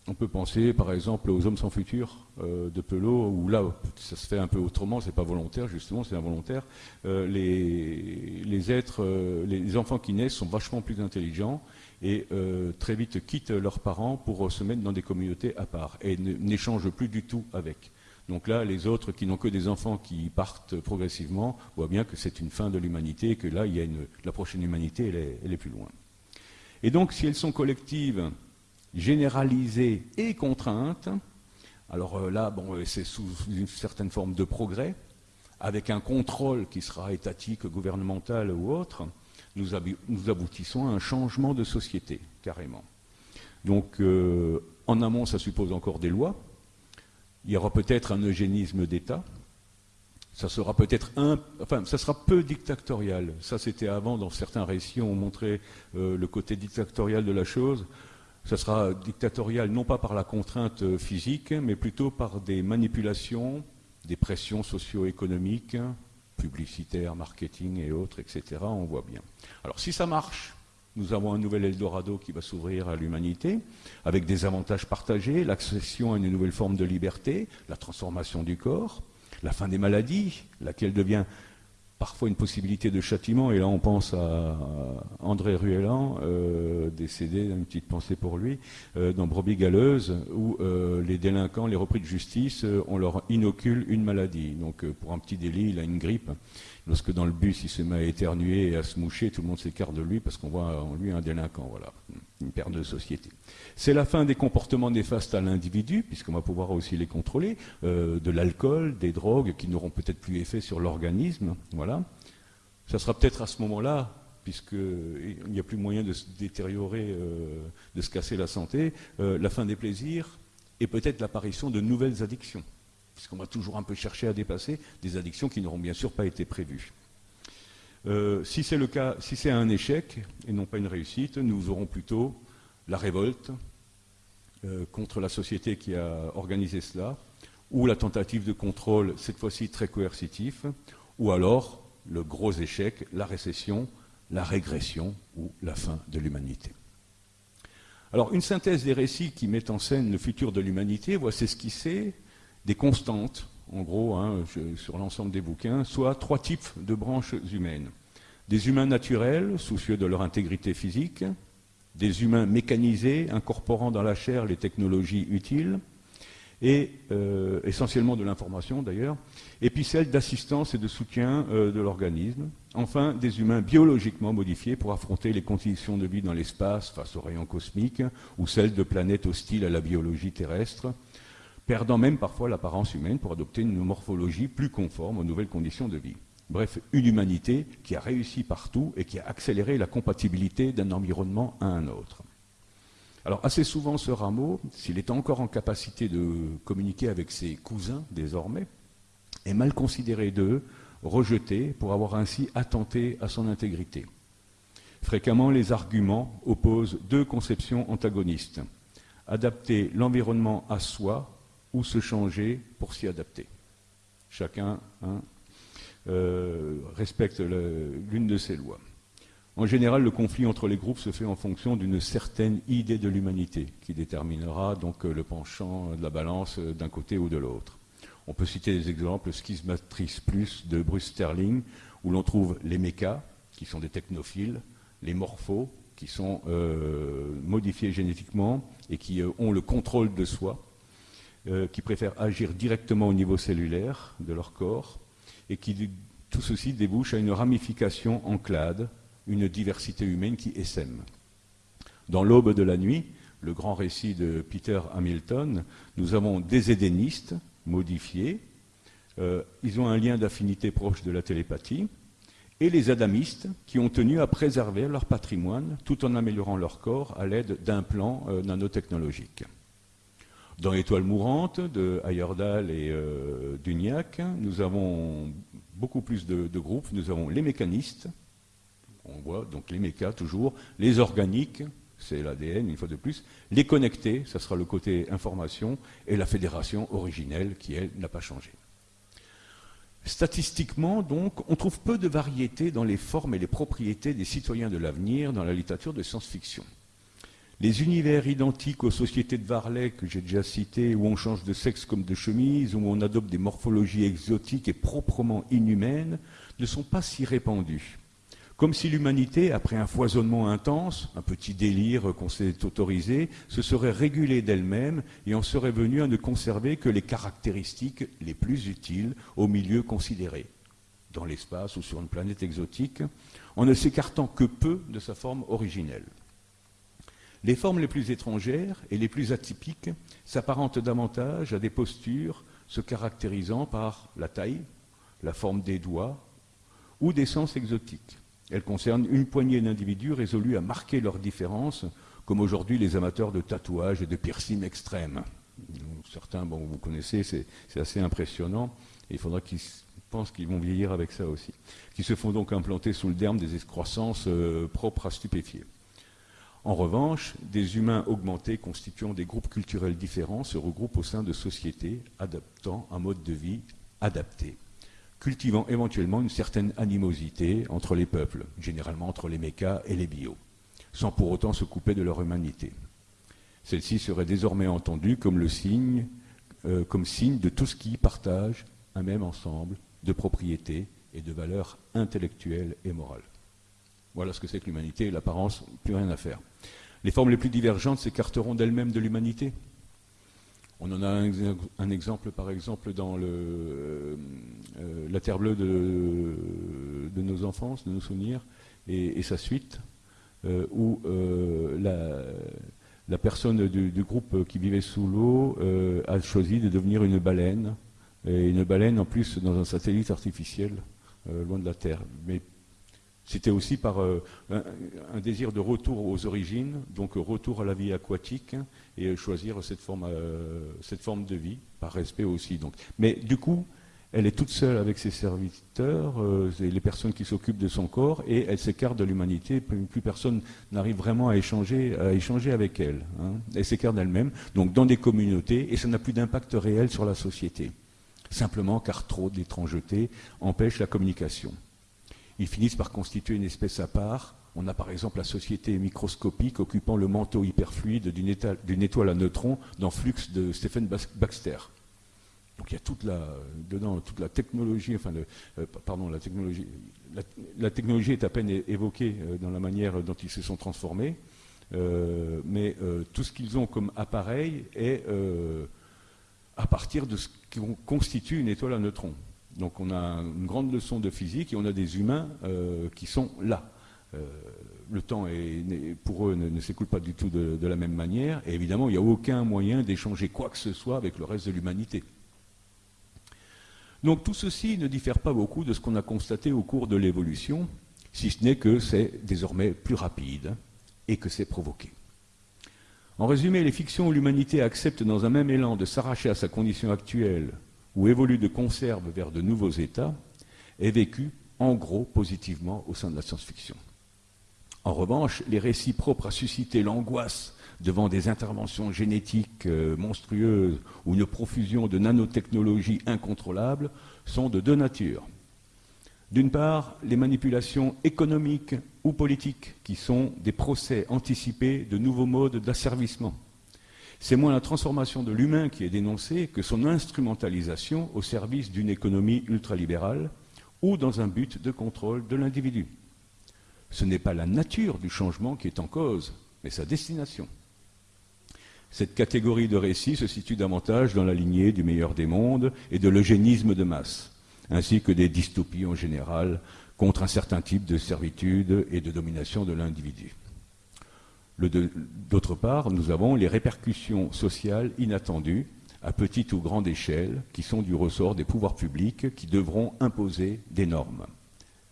On, peut penser par exemple aux Hommes sans futur euh, de Pelot, où là ça se fait un peu autrement, c'est pas volontaire justement, c'est involontaire. Euh, les, êtres, euh, les enfants qui naissent sont vachement plus intelligents et très vite quittent leurs parents pour se mettre dans des communautés à part et n'échangent plus du tout avec. Donc là, les autres qui n'ont que des enfants qui partent progressivement voient bien que c'est une fin de l'humanité que là, il y a une, la prochaine humanité, elle est, plus loin. Et donc, si elles sont collectives, généralisées et contraintes, alors euh, là, bon, euh, c'est sous une certaine forme de progrès, avec un contrôle qui sera étatique, gouvernemental ou autre, nous, aboutissons à un changement de société, carrément. Donc, euh, en amont, ça suppose encore des lois, il y aura peut-être un eugénisme d'État. Ça sera peut-être un, enfin, ça sera peu dictatorial. Ça, c'était avant, dans certains récits, on montrait euh, le côté dictatorial de la chose. Ça sera dictatorial non pas par la contrainte euh, physique, mais plutôt par des manipulations, des pressions socio-économiques, publicitaires, marketing et autres, etc. On voit bien. Alors, si ça marche, nous avons un nouvel Eldorado qui va s'ouvrir à l'humanité, avec des avantages partagés, l'accession à une nouvelle forme de liberté, la transformation du corps, la fin des maladies, laquelle devient parfois une possibilité de châtiment, et là on pense à André Ruellan, euh, décédé, une petite pensée pour lui, euh, dans Brebis Galeuse, où euh, les délinquants, les repris de justice, on leur inocule une maladie. Donc pour un petit délit, il a une grippe, lorsque dans le bus il se met à éternuer et à se moucher, tout le monde s'écarte de lui parce qu'on voit en lui un délinquant, voilà, une perte de société. C'est la fin des comportements néfastes à l'individu, puisqu'on va pouvoir aussi les contrôler, euh, de l'alcool, des drogues qui n'auront peut-être plus effet sur l'organisme, voilà. Ça sera peut-être à ce moment-là, puisqu'il n'y a plus moyen de se détériorer, de se casser la santé, la fin des plaisirs et peut-être l'apparition de nouvelles addictions, puisqu'on va toujours un peu chercher à dépasser des addictions qui n'auront bien sûr pas été prévues. si c'est le cas, si c'est un échec et non pas une réussite, nous aurons plutôt la révolte contre la société qui a organisé cela, ou la tentative de contrôle, cette fois-ci très coercitif, ou alors le gros échec, la récession, la régression ou la fin de l'humanité. Alors, une synthèse des récits qui mettent en scène le futur de l'humanité voit s'esquisser des constantes, en gros, hein, sur l'ensemble des bouquins, soit trois types de branches humaines. Des humains naturels, soucieux de leur intégrité physique, des humains mécanisés, incorporant dans la chair les technologies utiles, et euh, essentiellement de l'information d'ailleurs, et puis celle d'assistance et de soutien euh, de l'organisme. Enfin, des humains biologiquement modifiés pour affronter les conditions de vie dans l'espace face aux rayons cosmiques, ou celles de planètes hostiles à la biologie terrestre, perdant même parfois l'apparence humaine pour adopter une morphologie plus conforme aux nouvelles conditions de vie. Bref, une humanité qui a réussi partout et qui a accéléré la compatibilité d'un environnement à un autre. Alors assez souvent ce rameau, s'il est encore en capacité de communiquer avec ses cousins désormais, est mal considéré d'eux, rejeté pour avoir ainsi attenté à son intégrité. Fréquemment, les arguments opposent deux conceptions antagonistes. Adapter l'environnement à soi ou se changer pour s'y adapter. Chacun hein, euh, respecte l'une de ces lois. En général, le conflit entre les groupes se fait en fonction d'une certaine idée de l'humanité, qui déterminera donc le penchant de la balance euh, d'un côté ou de l'autre. On peut citer des exemples Schismatrice Plus de Bruce Sterling, où l'on trouve les mécas, qui sont des technophiles, les morphos, qui sont euh, modifiés génétiquement et qui ont le contrôle de soi, qui préfèrent agir directement au niveau cellulaire de leur corps, et qui tout ceci débouche à une ramification en clade une diversité humaine qui essaime. Dans l'aube de la nuit, le grand récit de Peter Hamilton, nous avons des édénistes modifiés, euh, ils ont un lien d'affinité proche de la télépathie, et les adamistes qui ont tenu à préserver leur patrimoine tout en améliorant leur corps à l'aide d'implants euh, nanotechnologiques. Dans Étoile mourante de Ayerdal et euh, d'Uniac, nous avons beaucoup plus de, groupes. Nous avons les mécanistes, on voit donc les mécas toujours, les organiques, c'est l'ADN une fois de plus, les connectés, ça sera le côté information, et la fédération originelle qui, elle, n'a pas changé. Statistiquement, donc, on trouve peu de variété dans les formes et les propriétés des citoyens de l'avenir dans la littérature de science-fiction. Les univers identiques aux sociétés de Varley que j'ai déjà citées, où on change de sexe comme de chemise, où on adopte des morphologies exotiques et proprement inhumaines, ne sont pas si répandus. Comme si l'humanité, après un foisonnement intense, un petit délire qu'on s'est autorisé, se serait régulée d'elle-même et en serait venue à ne conserver que les caractéristiques les plus utiles au milieu considéré, dans l'espace ou sur une planète exotique, en ne s'écartant que peu de sa forme originelle. Les formes les plus étrangères et les plus atypiques s'apparentent davantage à des postures se caractérisant par la taille, la forme des doigts ou des sens exotiques. Elle concerne une poignée d'individus résolus à marquer leurs différences, comme aujourd'hui les amateurs de tatouages et de piercing extrêmes. Certains, bon, vous connaissez, c'est assez impressionnant. Il faudra qu'ils pensent qu'ils vont vieillir avec ça aussi. Qui se font donc implanter sous le derme des excroissances euh, propres à stupéfier. En revanche, des humains augmentés constituant des groupes culturels différents se regroupent au sein de sociétés adaptant un mode de vie adapté cultivant éventuellement une certaine animosité entre les peuples, généralement entre les mécas et les bio, sans pour autant se couper de leur humanité. Celle-ci serait désormais entendue comme le euh, comme signe de tout ce qui partage un même ensemble de propriétés et de valeurs intellectuelles et morales. Voilà ce que c'est que l'humanité, l'apparence, plus rien à faire. Les formes les plus divergentes s'écarteront d'elles-mêmes de l'humanité, on en a un, exemple, par exemple, dans le, euh, euh, la Terre bleue de, nos enfances, de nos souvenirs, et, sa suite, euh, où la, personne du, groupe qui vivait sous l'eau a choisi de devenir une baleine, et une baleine en plus dans un satellite artificiel, loin de la Terre. Mais C'était aussi par euh, un, désir de retour aux origines, donc retour à la vie aquatique et choisir cette forme, euh, cette forme de vie, par respect aussi. Donc. Mais du coup, elle est toute seule avec ses serviteurs, euh, les personnes qui s'occupent de son corps, et elle s'écarte de l'humanité. Plus, personne n'arrive vraiment à échanger, avec elle. Hein. Elle s'écarte d'elle-même, donc dans des communautés, et ça n'a plus d'impact réel sur la société. Simplement car trop d'étrangeté empêche la communication. Ils finissent par constituer une espèce à part. On a par exemple la société microscopique occupant le manteau hyperfluide d'une étoile, à neutrons dans Flux de Stephen Baxter. Donc il y a toute la, dedans toute la technologie, enfin, euh, pardon, la technologie, la, technologie est à peine évoquée euh, dans la manière dont ils se sont transformés, euh, mais tout ce qu'ils ont comme appareil est à partir de ce qui constitue une étoile à neutrons. Donc on a une grande leçon de physique et on a des humains qui sont là. le temps pour eux ne, s'écoule pas du tout de, la même manière, et évidemment il n'y a aucun moyen d'échanger quoi que ce soit avec le reste de l'humanité. Donc tout ceci ne diffère pas beaucoup de ce qu'on a constaté au cours de l'évolution, si ce n'est que c'est désormais plus rapide et que c'est provoqué. En résumé, les fictions où l'humanité accepte dans un même élan de s'arracher à sa condition actuelle ou évolue de conserve vers de nouveaux états est vécu en gros positivement au sein de la science-fiction. En revanche, les récits propres à susciter l'angoisse devant des interventions génétiques euh, monstrueuses ou une profusion de nanotechnologies incontrôlables sont de deux natures. D'une part, les manipulations économiques ou politiques, qui sont des procès anticipés de nouveaux modes d'asservissement. C'est moins la transformation de l'humain qui est dénoncée que son instrumentalisation au service d'une économie ultralibérale ou dans un but de contrôle de l'individu. Ce n'est pas la nature du changement qui est en cause, mais sa destination. Cette catégorie de récits se situe davantage dans la lignée du meilleur des mondes et de l'eugénisme de masse, ainsi que des dystopies en général contre un certain type de servitude et de domination de l'individu. D'autre part, nous avons les répercussions sociales inattendues, à petite ou grande échelle, qui sont du ressort des pouvoirs publics qui devront imposer des normes,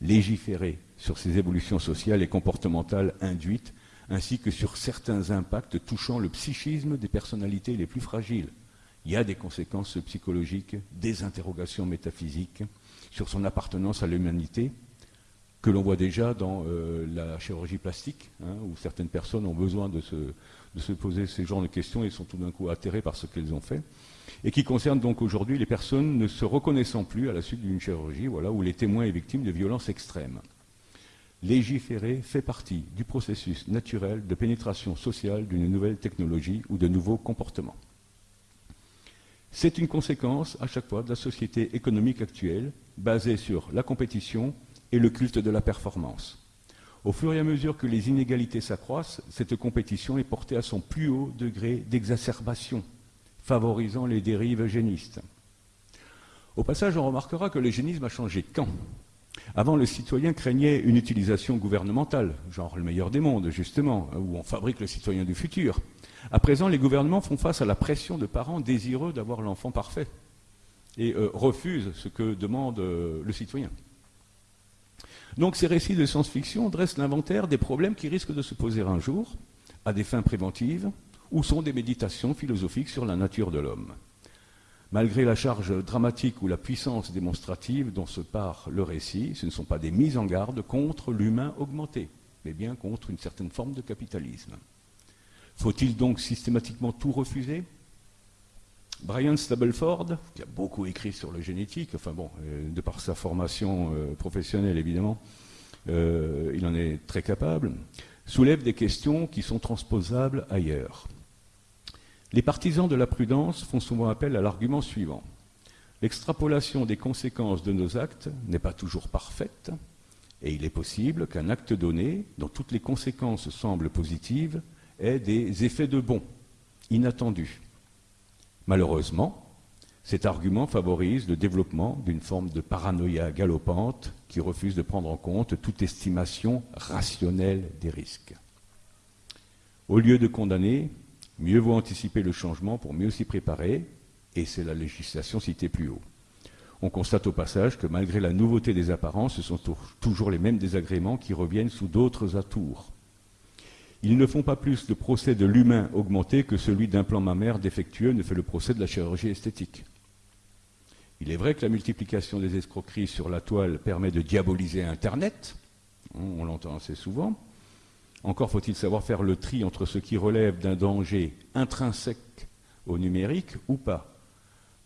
légiférer sur ces évolutions sociales et comportementales induites ainsi que sur certains impacts touchant le psychisme des personnalités les plus fragiles. Il y a des conséquences psychologiques, des interrogations métaphysiques sur son appartenance à l'humanité, que l'on voit déjà dans euh, la chirurgie plastique, hein, où certaines personnes ont besoin de se, poser ce genre de questions et sont tout d'un coup atterrées par ce qu'elles ont fait, et qui concerne donc aujourd'hui les personnes ne se reconnaissant plus à la suite d'une chirurgie, voilà, où les témoins et victimes de violences extrêmes. Légiférer fait partie du processus naturel de pénétration sociale d'une nouvelle technologie ou de nouveaux comportements. C'est une conséquence à chaque fois de la société économique actuelle, basée sur la compétition et le culte de la performance. Au fur et à mesure que les inégalités s'accroissent, cette compétition est portée à son plus haut degré d'exacerbation, favorisant les dérives eugénistes. Au passage, on remarquera que l'eugénisme a changé quand? Avant, le citoyen craignait une utilisation gouvernementale, genre le meilleur des mondes, justement, où on fabrique le citoyen du futur. À présent, les gouvernements font face à la pression de parents désireux d'avoir l'enfant parfait et euh, refusent ce que demande euh, le citoyen. Donc ces récits de science-fiction dressent l'inventaire des problèmes qui risquent de se poser un jour, à des fins préventives, ou sont des méditations philosophiques sur la nature de l'homme. Malgré la charge dramatique ou la puissance démonstrative dont se part le récit, ce ne sont pas des mises en garde contre l'humain augmenté, mais bien contre une certaine forme de capitalisme. Faut-il donc systématiquement tout refuser? Brian Stableford, qui a beaucoup écrit sur le génétique, enfin bon, euh, de par sa formation euh, professionnelle évidemment, euh, il en est très capable, soulève des questions qui sont transposables ailleurs. Les partisans de la prudence font souvent appel à l'argument suivant. L'extrapolation des conséquences de nos actes n'est pas toujours parfaite, et il est possible qu'un acte donné, dont toutes les conséquences semblent positives, ait des effets de bon, inattendus. Malheureusement, cet argument favorise le développement d'une forme de paranoïa galopante qui refuse de prendre en compte toute estimation rationnelle des risques. Au lieu de condamner, Mieux vaut anticiper le changement pour mieux s'y préparer, et c'est la législation citée plus haut. On constate au passage que malgré la nouveauté des apparences, ce sont toujours les mêmes désagréments qui reviennent sous d'autres atours. Ils ne font pas plus le procès de l'humain augmenté que celui d'un plan mammaire défectueux ne fait le procès de la chirurgie esthétique. Il est vrai que la multiplication des escroqueries sur la toile permet de diaboliser Internet, on l'entend assez souvent. Encore faut-il savoir faire le tri entre ce qui relève d'un danger intrinsèque au numérique ou pas.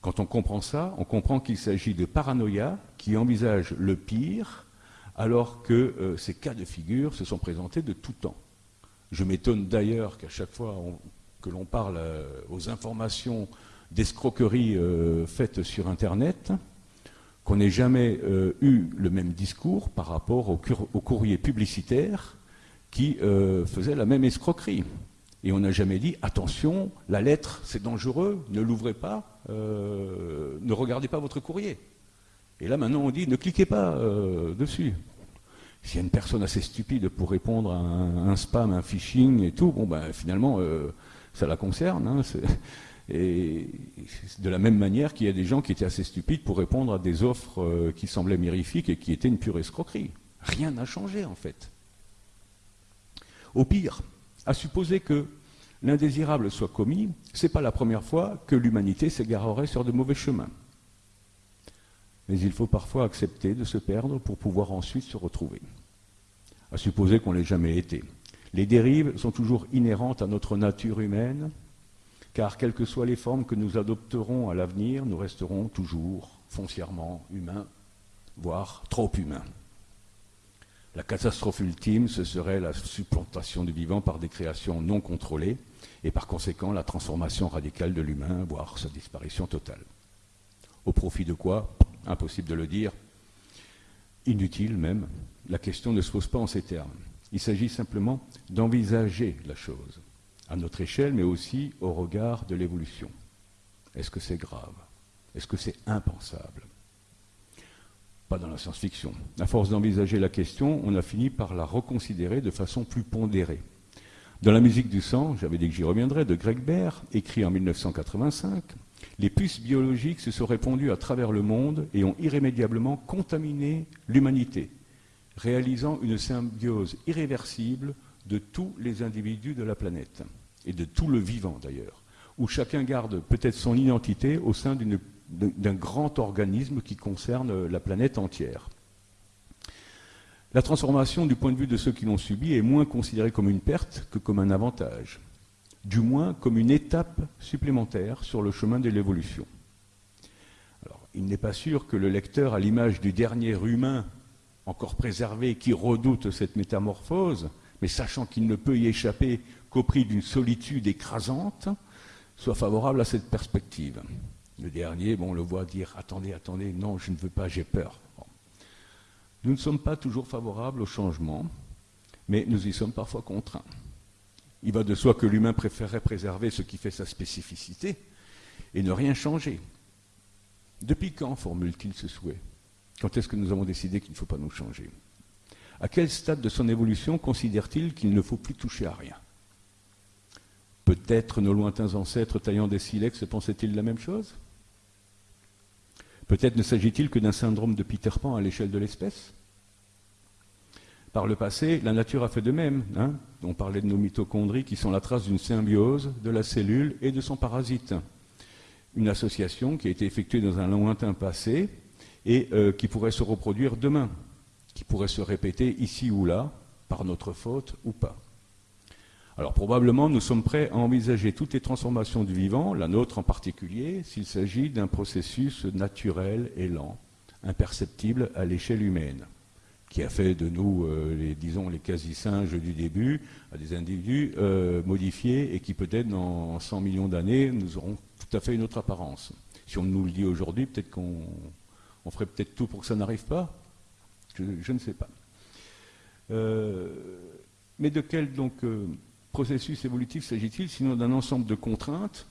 Quand on comprend ça, on comprend qu'il s'agit de paranoïa qui envisage le pire, alors que euh, ces cas de figure se sont présentés de tout temps. Je m'étonne d'ailleurs qu'à chaque fois que l'on parle euh, aux informations d'escroqueries euh, faites sur Internet, qu'on n'ait jamais euh, eu le même discours par rapport au, courrier publicitaire qui faisait la même escroquerie. Et on n'a jamais dit attention, la lettre c'est dangereux, ne l'ouvrez pas, ne regardez pas votre courrier. Et là maintenant on dit ne cliquez pas dessus. S'il y a une personne assez stupide pour répondre à un, spam, un phishing et tout, bon ben finalement euh, ça la concerne. Hein, et de la même manière qu'il y a des gens qui étaient assez stupides pour répondre à des offres euh, qui semblaient mirifiques et qui étaient une pure escroquerie. Rien n'a changé en fait. Au pire, à supposer que l'indésirable soit commis, ce n'est pas la première fois que l'humanité s'égarerait sur de mauvais chemins mais il faut parfois accepter de se perdre pour pouvoir ensuite se retrouver. À supposer qu'on l'ait jamais été. Les dérives sont toujours inhérentes à notre nature humaine, car quelles que soient les formes que nous adopterons à l'avenir, nous resterons toujours foncièrement humains, voire trop humains. La catastrophe ultime, ce serait la supplantation du vivant par des créations non contrôlées, et par conséquent la transformation radicale de l'humain, voire sa disparition totale. Au profit de quoi? Impossible de le dire, inutile même, la question ne se pose pas en ces termes. Il s'agit simplement d'envisager la chose, à notre échelle, mais aussi au regard de l'évolution. Est-ce que c'est grave? Est-ce que c'est impensable? Pas dans la science-fiction. À force d'envisager la question, on a fini par la reconsidérer de façon plus pondérée. Dans la musique du sang, j'avais dit que j'y reviendrais, de Greg Baird, écrit en 1985, les puces biologiques se sont répandues à travers le monde et ont irrémédiablement contaminé l'humanité, réalisant une symbiose irréversible de tous les individus de la planète, et de tout le vivant d'ailleurs, où chacun garde peut-être son identité au sein d'un grand organisme qui concerne la planète entière. La transformation du point de vue de ceux qui l'ont subi est moins considérée comme une perte que comme un avantage du moins comme une étape supplémentaire sur le chemin de l'évolution. Il n'est pas sûr que le lecteur, à l'image du dernier humain encore préservé qui redoute cette métamorphose, mais sachant qu'il ne peut y échapper qu'au prix d'une solitude écrasante, soit favorable à cette perspective. Le dernier, bon, on le voit dire Attendez, attendez, non, je ne veux pas, j'ai peur. Nous ne sommes pas toujours favorables au changement, mais nous y sommes parfois contraints. Il va de soi que l'humain préférerait préserver ce qui fait sa spécificité et ne rien changer. Depuis quand formule-t-il ce souhait? Quand est-ce que nous avons décidé qu'il ne faut pas nous changer? À quel stade de son évolution considère-t-il qu'il ne faut plus toucher à rien? Peut-être nos lointains ancêtres taillant des silex pensaient-ils la même chose? Peut-être ne s'agit-il que d'un syndrome de Peter Pan à l'échelle de l'espèce? Par le passé, la nature a fait de même. Hein. On parlait de nos mitochondries qui sont la trace d'une symbiose de la cellule et de son parasite. Une association qui a été effectuée dans un lointain passé et euh, qui pourrait se reproduire demain, qui pourrait se répéter ici ou là, par notre faute ou pas. Alors probablement nous sommes prêts à envisager toutes les transformations du vivant, la nôtre en particulier, s'il s'agit d'un processus naturel et lent, imperceptible à l'échelle humaine qui a fait de nous, euh, les, disons, les quasi-singes du début, à des individus euh, modifiés et qui peut-être dans 100 millions d'années nous auront tout à fait une autre apparence. Si on nous le dit aujourd'hui, peut-être qu'on ferait peut-être tout pour que ça n'arrive pas. Je, ne sais pas. Euh, mais de quel donc processus évolutif s'agit-il sinon d'un ensemble de contraintes,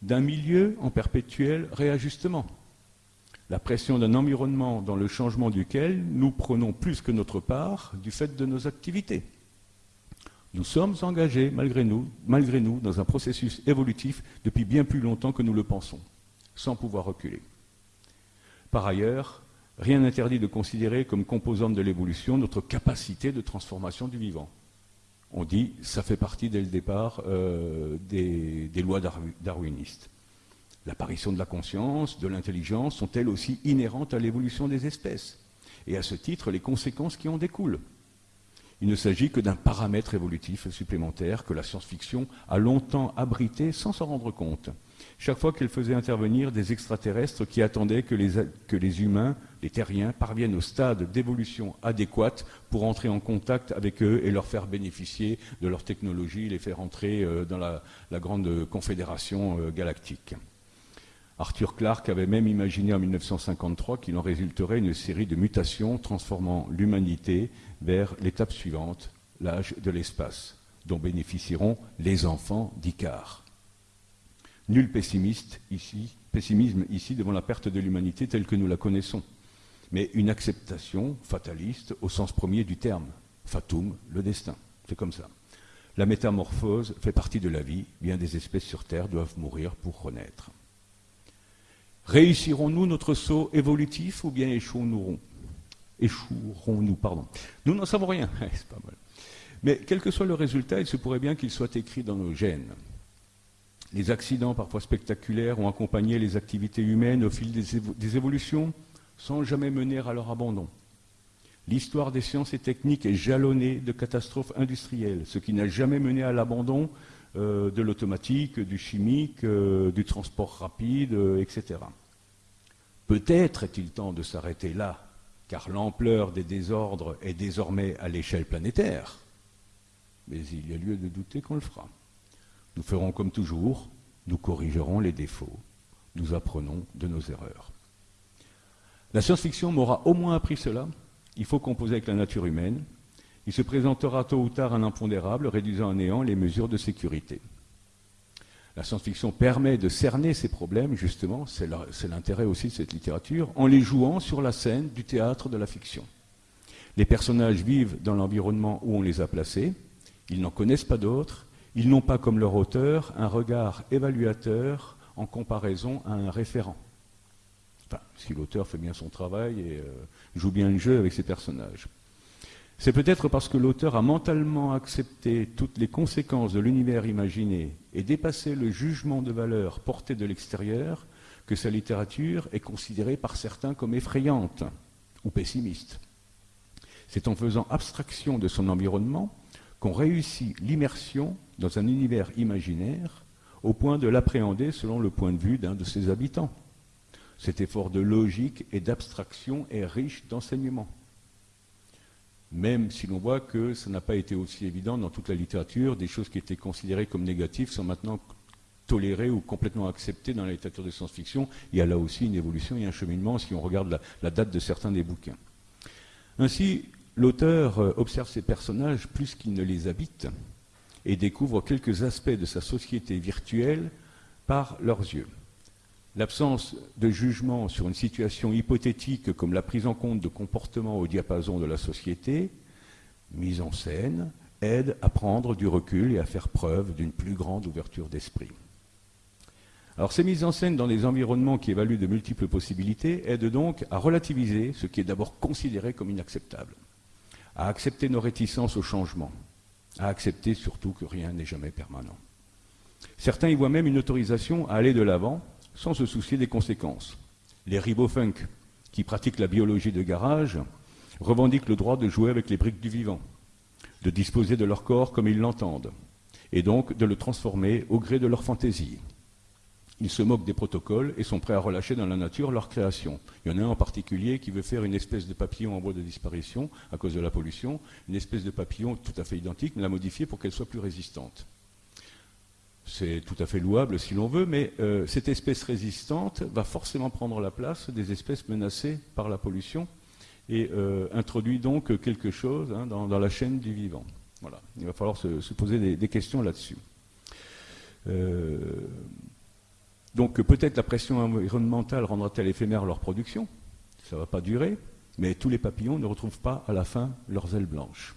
d'un milieu en perpétuel réajustement? La pression d'un environnement dans le changement duquel nous prenons plus que notre part du fait de nos activités. Nous sommes engagés, malgré nous, dans un processus évolutif depuis bien plus longtemps que nous le pensons, sans pouvoir reculer. Par ailleurs, rien n'interdit de considérer comme composante de l'évolution notre capacité de transformation du vivant. On dit ça fait partie dès le départ euh, des, lois darwinistes. L'apparition de la conscience, de l'intelligence sont elles aussi inhérentes à l'évolution des espèces, et à ce titre les conséquences qui en découlent. Il ne s'agit que d'un paramètre évolutif supplémentaire que la science-fiction a longtemps abrité sans s'en rendre compte. Chaque fois qu'elle faisait intervenir des extraterrestres qui attendaient que les, humains, les terriens, parviennent au stade d'évolution adéquate pour entrer en contact avec eux et leur faire bénéficier de leur technologie, les faire entrer euh, dans la, la grande confédération euh, galactique. Arthur Clarke avait même imaginé en 1953 qu'il en résulterait une série de mutations transformant l'humanité vers l'étape suivante, l'âge de l'espace, dont bénéficieront les enfants d'Icare. Nul pessimiste ici, pessimisme ici devant la perte de l'humanité telle que nous la connaissons, mais une acceptation fataliste au sens premier du terme, fatum, le destin. C'est comme ça. La métamorphose fait partie de la vie, bien des espèces sur Terre doivent mourir pour renaître. Réussirons-nous notre saut évolutif ou bien échouerons-nous? Pardon. Nous n'en savons rien, c'est pas mal. Mais quel que soit le résultat, il se pourrait bien qu'il soit écrit dans nos gènes. Les accidents parfois spectaculaires ont accompagné les activités humaines au fil des, évolutions sans jamais mener à leur abandon. L'histoire des sciences et techniques est jalonnée de catastrophes industrielles, ce qui n'a jamais mené à l'abandon euh, de l'automatique, du chimique, euh, du transport rapide, euh, etc. Peut-être est-il temps de s'arrêter là, car l'ampleur des désordres est désormais à l'échelle planétaire. Mais il y a lieu de douter qu'on le fera. Nous ferons comme toujours, nous corrigerons les défauts, nous apprenons de nos erreurs. La science-fiction m'aura au moins appris cela. Il faut composer avec la nature humaine, il se présentera tôt ou tard un impondérable, réduisant à néant les mesures de sécurité. La science-fiction permet de cerner ces problèmes, justement, c'est l'intérêt aussi de cette littérature, en les jouant sur la scène du théâtre de la fiction. Les personnages vivent dans l'environnement où on les a placés, ils n'en connaissent pas d'autres, ils n'ont pas comme leur auteur un regard évaluateur en comparaison à un référent. Enfin, si l'auteur fait bien son travail et euh, joue bien le jeu avec ses personnages. C'est peut-être parce que l'auteur a mentalement accepté toutes les conséquences de l'univers imaginé et dépassé le jugement de valeur porté de l'extérieur que sa littérature est considérée par certains comme effrayante ou pessimiste. C'est en faisant abstraction de son environnement qu'on réussit l'immersion dans un univers imaginaire au point de l'appréhender selon le point de vue d'un de ses habitants. Cet effort de logique et d'abstraction est riche d'enseignements même si l'on voit que ça n'a pas été aussi évident dans toute la littérature, des choses qui étaient considérées comme négatives sont maintenant tolérées ou complètement acceptées dans la littérature de science-fiction. Il y a là aussi une évolution et un cheminement si on regarde la, la date de certains des bouquins. Ainsi, l'auteur euh, observe ses personnages plus qu'il ne les habite et découvre quelques aspects de sa société virtuelle par leurs yeux. L'absence de jugement sur une situation hypothétique comme la prise en compte de comportements au diapason de la société, mise en scène, aide à prendre du recul et à faire preuve d'une plus grande ouverture d'esprit. Alors ces mises en scène dans des environnements qui évaluent de multiples possibilités aident donc à relativiser ce qui est d'abord considéré comme inacceptable, à accepter nos réticences au changement, à accepter surtout que rien n'est jamais permanent. Certains y voient même une autorisation à aller de l'avant sans se soucier des conséquences. Les ribofunk, qui pratiquent la biologie de garage, revendiquent le droit de jouer avec les briques du vivant, de disposer de leur corps comme ils l'entendent, et donc de le transformer au gré de leur fantaisie. Ils se moquent des protocoles et sont prêts à relâcher dans la nature leur création. Il y en a un en particulier qui veut faire une espèce de papillon en voie de disparition à cause de la pollution, une espèce de papillon tout à fait identique, mais la modifier pour qu'elle soit plus résistante c'est tout à fait louable si l'on veut, mais euh, cette espèce résistante va forcément prendre la place des espèces menacées par la pollution et euh, introduit donc quelque chose hein, dans, la chaîne du vivant. Voilà. Il va falloir se, poser des, questions là-dessus. Euh, donc peut-être la pression environnementale rendra-t-elle éphémère leur production? Ça ne va pas durer, mais tous les papillons ne retrouvent pas à la fin leurs ailes blanches.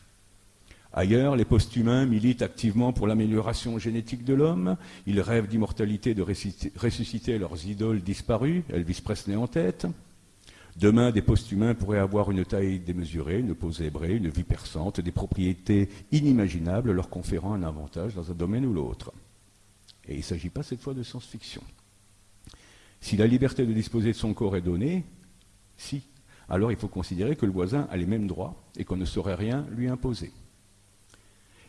Ailleurs, les post-humains militent activement pour l'amélioration génétique de l'homme. Ils rêvent d'immortalité, de ressusciter leurs idoles disparues, Elvis Presley en tête. Demain, des post-humains pourraient avoir une taille démesurée, une peau zébrée, une vie perçante, des propriétés inimaginables leur conférant un avantage dans un domaine ou l'autre. Et il ne s'agit pas cette fois de science-fiction. Si la liberté de disposer de son corps est donnée, si, alors il faut considérer que le voisin a les mêmes droits et qu'on ne saurait rien lui imposer.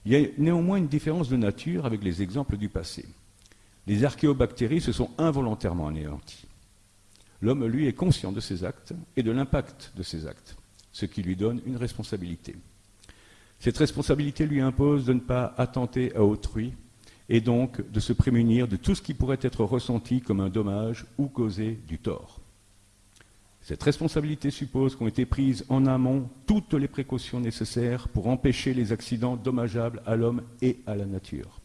Il y a néanmoins une différence de nature avec les exemples du passé. Les archéobactéries se sont involontairement anéanties. L'homme, lui, est conscient de ses actes et de l'impact de ses actes, ce qui lui donne une responsabilité. Cette responsabilité lui impose de ne pas attenter à autrui et donc de se prémunir de tout ce qui pourrait être ressenti comme un dommage ou causé du tort. Cette responsabilité suppose qu'ont été prises en amont toutes les précautions nécessaires pour empêcher les accidents dommageables à l'homme et à la nature.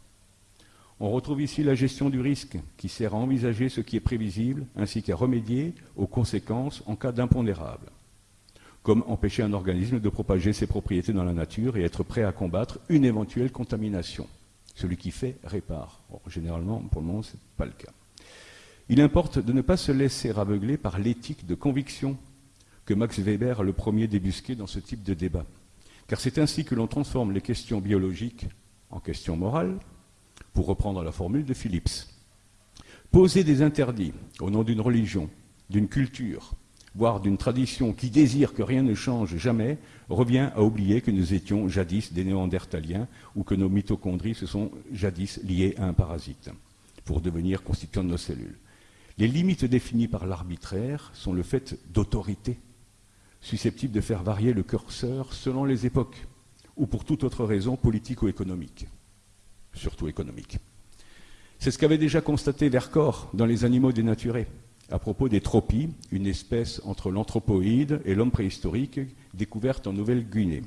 On retrouve ici la gestion du risque, qui sert à envisager ce qui est prévisible, ainsi qu'à remédier aux conséquences en cas d'impondérable, comme empêcher un organisme de propager ses propriétés dans la nature et être prêt à combattre une éventuelle contamination. Celui qui fait répare. généralement, pour le moment, ce n'est pas le cas. Il importe de ne pas se laisser aveugler par l'éthique de conviction que Max Weber a le premier débusqué dans ce type de débat. Car c'est ainsi que l'on transforme les questions biologiques en questions morales, pour reprendre la formule de Phillips. Poser des interdits au nom d'une religion, d'une culture, voire d'une tradition qui désire que rien ne change jamais, revient à oublier que nous étions jadis des néandertaliens ou que nos mitochondries se sont jadis liées à un parasite pour devenir constituants de nos cellules. Les limites définies par l'arbitraire sont le fait d'autorité, susceptibles de faire varier le curseur selon les époques, ou pour toute autre raison politique ou économique, surtout économique. C'est ce qu'avait déjà constaté Vercors dans Les animaux dénaturés, à propos des tropies, une espèce entre l'anthropoïde et l'homme préhistorique découverte en Nouvelle-Guinée.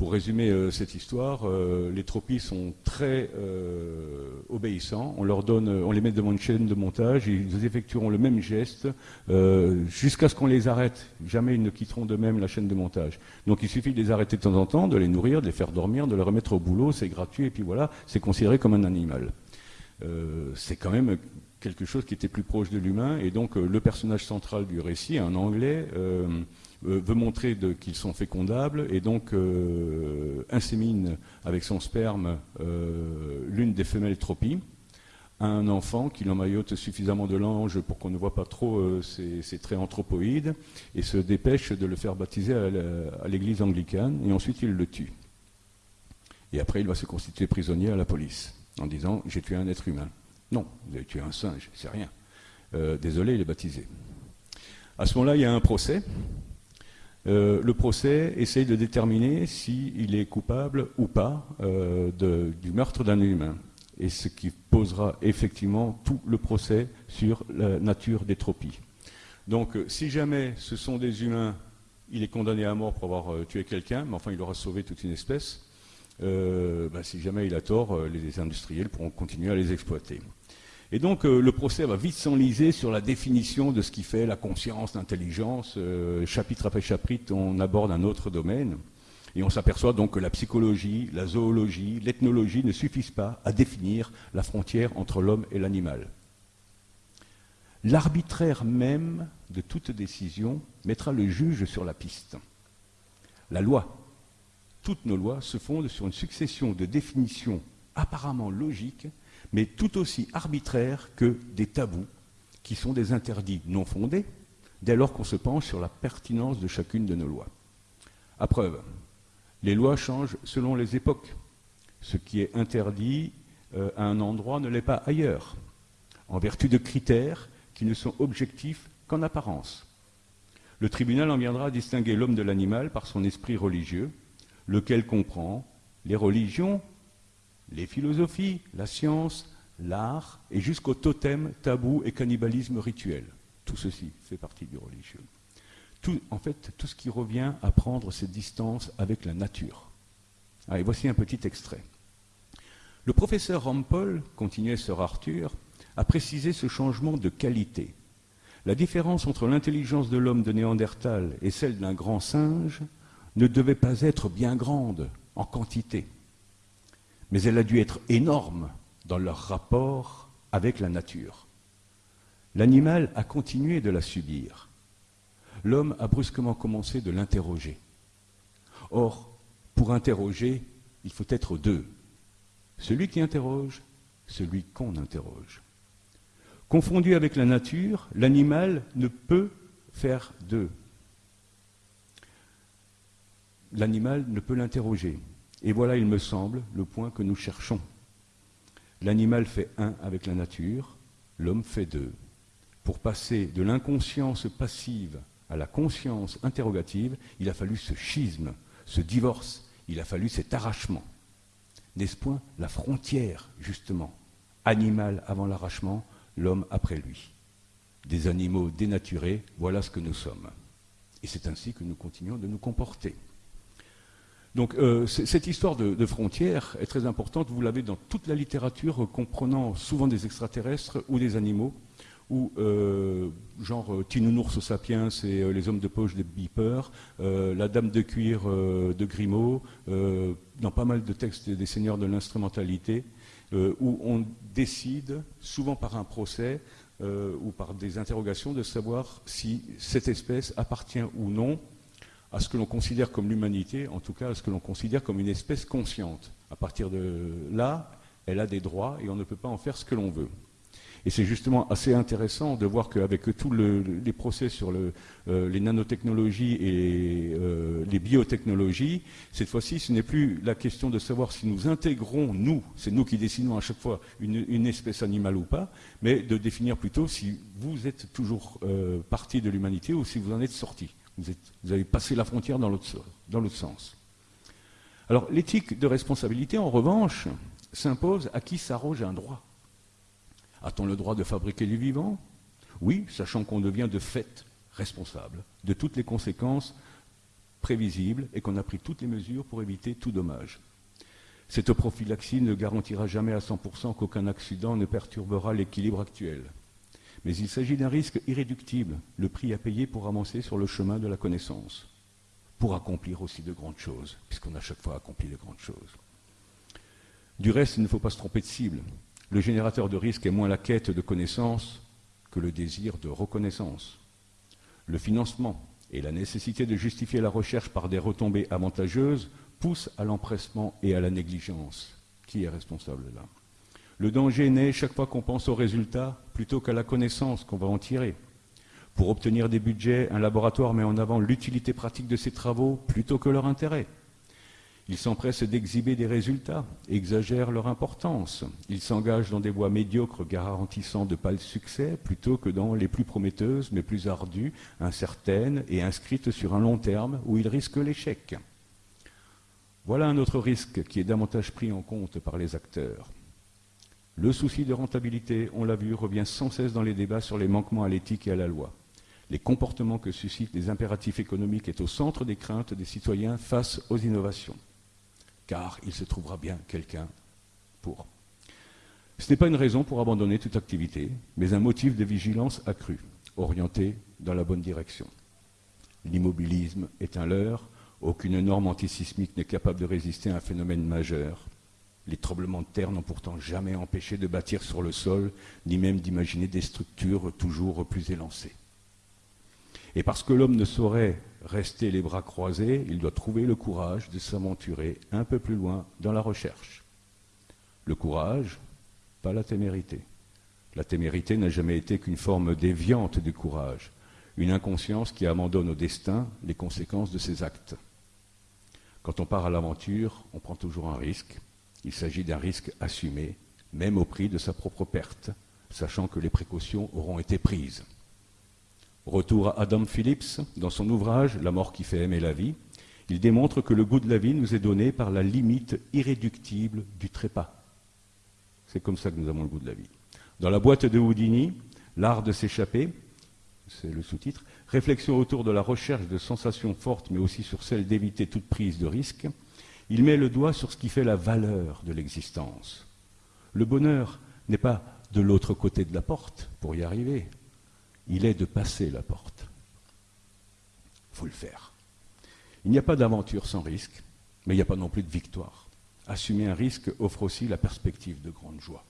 Pour résumer euh, cette histoire, euh, les tropies sont très euh, obéissants. On les met devant une chaîne de montage, ils effectueront le même geste jusqu'à ce qu'on les arrête. Jamais ils ne quitteront de même la chaîne de montage. Donc il suffit de les arrêter de temps en temps, de les nourrir, de les faire dormir, de les remettre au boulot, c'est gratuit, et puis voilà, c'est considéré comme un animal. c'est quand même quelque chose qui était plus proche de l'humain, et donc le personnage central du récit, un Anglais, veut montrer qu'ils sont fécondables et donc euh, insémine avec son sperme euh, l'une des femelles tropies un enfant qui l'emmaillote suffisamment de l'ange pour qu'on ne voit pas trop ses, traits anthropoïdes et se dépêche de le faire baptiser à l'église anglicane et ensuite il le tue. Et après il va se constituer prisonnier à la police en disant j'ai tué un être humain. Non, vous avez tué un singe, c'est rien. désolé, il est baptisé. À ce moment-là, il y a un procès euh, le procès essaye de déterminer s'il est coupable ou pas euh, du meurtre d'un humain. Et ce qui posera effectivement tout le procès sur la nature des tropies. Donc, euh, si jamais ce sont des humains, il est condamné à mort pour avoir tué quelqu'un, mais enfin, il aura sauvé toute une espèce. Ben, si jamais il a tort, les industriels pourront continuer à les exploiter. Et donc euh, le procès va vite s'enliser sur la définition de ce qui fait la conscience, l'intelligence. Euh, chapitre après chapitre, on aborde un autre domaine. Et on s'aperçoit donc que la psychologie, la zoologie, l'ethnologie ne suffisent pas à définir la frontière entre l'homme et l'animal. L'arbitraire même de toute décision mettra le juge sur la piste. La loi, toutes nos lois se fondent sur une succession de définitions apparemment logiques mais tout aussi arbitraires que des tabous, qui sont des interdits non fondés, dès lors qu'on se penche sur la pertinence de chacune de nos lois. À preuve, les lois changent selon les époques. Ce qui est interdit euh, à un endroit ne l'est pas ailleurs, en vertu de critères qui ne sont objectifs qu'en apparence. Le tribunal en viendra à distinguer l'homme de l'animal par son esprit religieux, lequel comprend les religions les philosophies, la science, l'art, et jusqu'au totem, tabou et cannibalisme rituel. Tout ceci fait partie du religieux. en fait, tout ce qui revient à prendre ses distances avec la nature. Et voici un petit extrait. Le professeur Rampol, continuait Sir Arthur, a précisé ce changement de qualité. La différence entre l'intelligence de l'homme de Néandertal et celle d'un grand singe ne devait pas être bien grande en quantité mais elle a dû être énorme dans leur rapport avec la nature. L'animal a continué de la subir. l'homme a brusquement commencé de l'interroger. Or, pour interroger, il faut être deux. Celui qui interroge, celui qu'on interroge. Confondu avec la nature, l'animal ne peut faire deux. L'animal ne peut l'interroger. Et voilà, il me semble, le point que nous cherchons. L'animal fait un avec la nature, l'homme fait deux. Pour passer de l'inconscience passive à la conscience interrogative, il a fallu ce schisme, ce divorce, il a fallu cet arrachement. N'est-ce point la frontière, justement Animal avant l'arrachement, l'homme après lui? Des animaux dénaturés, voilà ce que nous sommes. Et c'est ainsi que nous continuons de nous comporter. Donc euh, cette histoire de, frontières est très importante. Vous l'avez dans toute la littérature comprenant souvent des extraterrestres ou des animaux, ou euh, genre euh, Tinounours sapiens et euh, les hommes de poche des Beeper, euh, la dame de cuir euh, de Grimaud, dans pas mal de textes des seigneurs de l'instrumentalité, où on décide, souvent par un procès ou par des interrogations, de savoir si cette espèce appartient ou non à ce que l'on considère comme l'humanité, en tout cas à ce que l'on considère comme une espèce consciente. À partir de là, elle a des droits et on ne peut pas en faire ce que l'on veut. Et c'est justement assez intéressant de voir qu'avec tous le, les procès sur euh, les nanotechnologies et euh, les biotechnologies, cette fois-ci, ce n'est plus la question de savoir si nous intégrons, nous, c'est nous qui décidons à chaque fois, une, une, espèce animale ou pas, mais de définir plutôt si vous êtes toujours euh, partie de l'humanité ou si vous en êtes sorti. Vous, avez passé la frontière dans l'autre sens. Alors l'éthique de responsabilité, en revanche, s'impose à qui s'arroge un droit. A-t-on le droit de fabriquer du vivant Oui, sachant qu'on devient de fait responsable de toutes les conséquences prévisibles et qu'on a pris toutes les mesures pour éviter tout dommage. Cette prophylaxie ne garantira jamais à 100% qu'aucun accident ne perturbera l'équilibre actuel. Mais il s'agit d'un risque irréductible, le prix à payer pour avancer sur le chemin de la connaissance, pour accomplir aussi de grandes choses, puisqu'on a chaque fois accompli de grandes choses. Du reste, il ne faut pas se tromper de cible. Le générateur de risque est moins la quête de connaissance que le désir de reconnaissance. Le financement et la nécessité de justifier la recherche par des retombées avantageuses poussent à l'empressement et à la négligence. Qui est responsable là? Le danger naît chaque fois qu'on pense aux résultats plutôt qu'à la connaissance qu'on va en tirer. Pour obtenir des budgets, un laboratoire met en avant l'utilité pratique de ses travaux plutôt que leur intérêt. Ils s'empressent d'exhiber des résultats, exagèrent leur importance. Ils s'engagent dans des voies médiocres garantissant de pâles succès plutôt que dans les plus prometteuses mais plus ardues, incertaines et inscrites sur un long terme où ils risquent l'échec. Voilà un autre risque qui est davantage pris en compte par les acteurs. Le souci de rentabilité, on l'a vu, revient sans cesse dans les débats sur les manquements à l'éthique et à la loi. Les comportements que suscitent les impératifs économiques est au centre des craintes des citoyens face aux innovations car il se trouvera bien quelqu'un pour. Ce n'est pas une raison pour abandonner toute activité, mais un motif de vigilance accrue, orienté dans la bonne direction. L'immobilisme est un leurre, aucune norme antisismique n'est capable de résister à un phénomène majeur. Les tremblements de terre n'ont pourtant jamais empêché de bâtir sur le sol, ni même d'imaginer des structures toujours plus élancées. Et parce que l'homme ne saurait rester les bras croisés, il doit trouver le courage de s'aventurer un peu plus loin dans la recherche. Le courage, pas la témérité. La témérité n'a jamais été qu'une forme déviante du courage, une inconscience qui abandonne au destin les conséquences de ses actes. Quand on part à l'aventure, on prend toujours un risque. Il s'agit d'un risque assumé, même au prix de sa propre perte, sachant que les précautions auront été prises. Retour à Adam Phillips, dans son ouvrage La mort qui fait aimer la vie, il démontre que le goût de la vie nous est donné par la limite irréductible du trépas. C'est comme ça que nous avons le goût de la vie. Dans la boîte de Houdini, L'art de s'échapper, c'est le sous-titre, réflexion autour de la recherche de sensations fortes, mais aussi sur celle d'éviter toute prise de risque, il met le doigt sur ce qui fait la valeur de l'existence. Le bonheur n'est pas de l'autre côté de la porte pour y arriver il est de passer la porte. Il faut le faire. Il n'y a pas d'aventure sans risque, mais il n'y a pas non plus de victoire. Assumer un risque offre aussi la perspective de grande joie.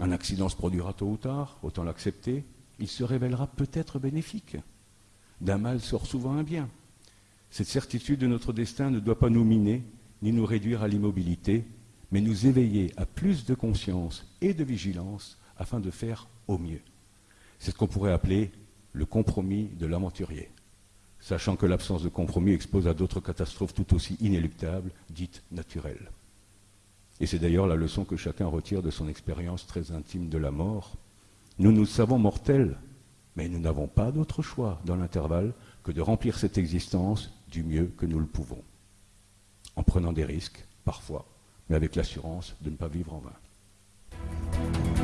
Un accident se produira tôt ou tard, autant l'accepter, il se révélera peut-être bénéfique. d'un mal sort souvent un bien. Cette certitude de notre destin ne doit pas nous miner, ni nous réduire à l'immobilité, mais nous éveiller à plus de conscience et de vigilance afin de faire au mieux. C'est ce qu'on pourrait appeler le compromis de l'aventurier, sachant que l'absence de compromis expose à d'autres catastrophes tout aussi inéluctables, dites naturelles. Et c'est d'ailleurs la leçon que chacun retire de son expérience très intime de la mort. Nous nous savons mortels, mais nous n'avons pas d'autre choix dans l'intervalle que de remplir cette existence du mieux que nous le pouvons, en prenant des risques, parfois, mais avec l'assurance de ne pas vivre en vain.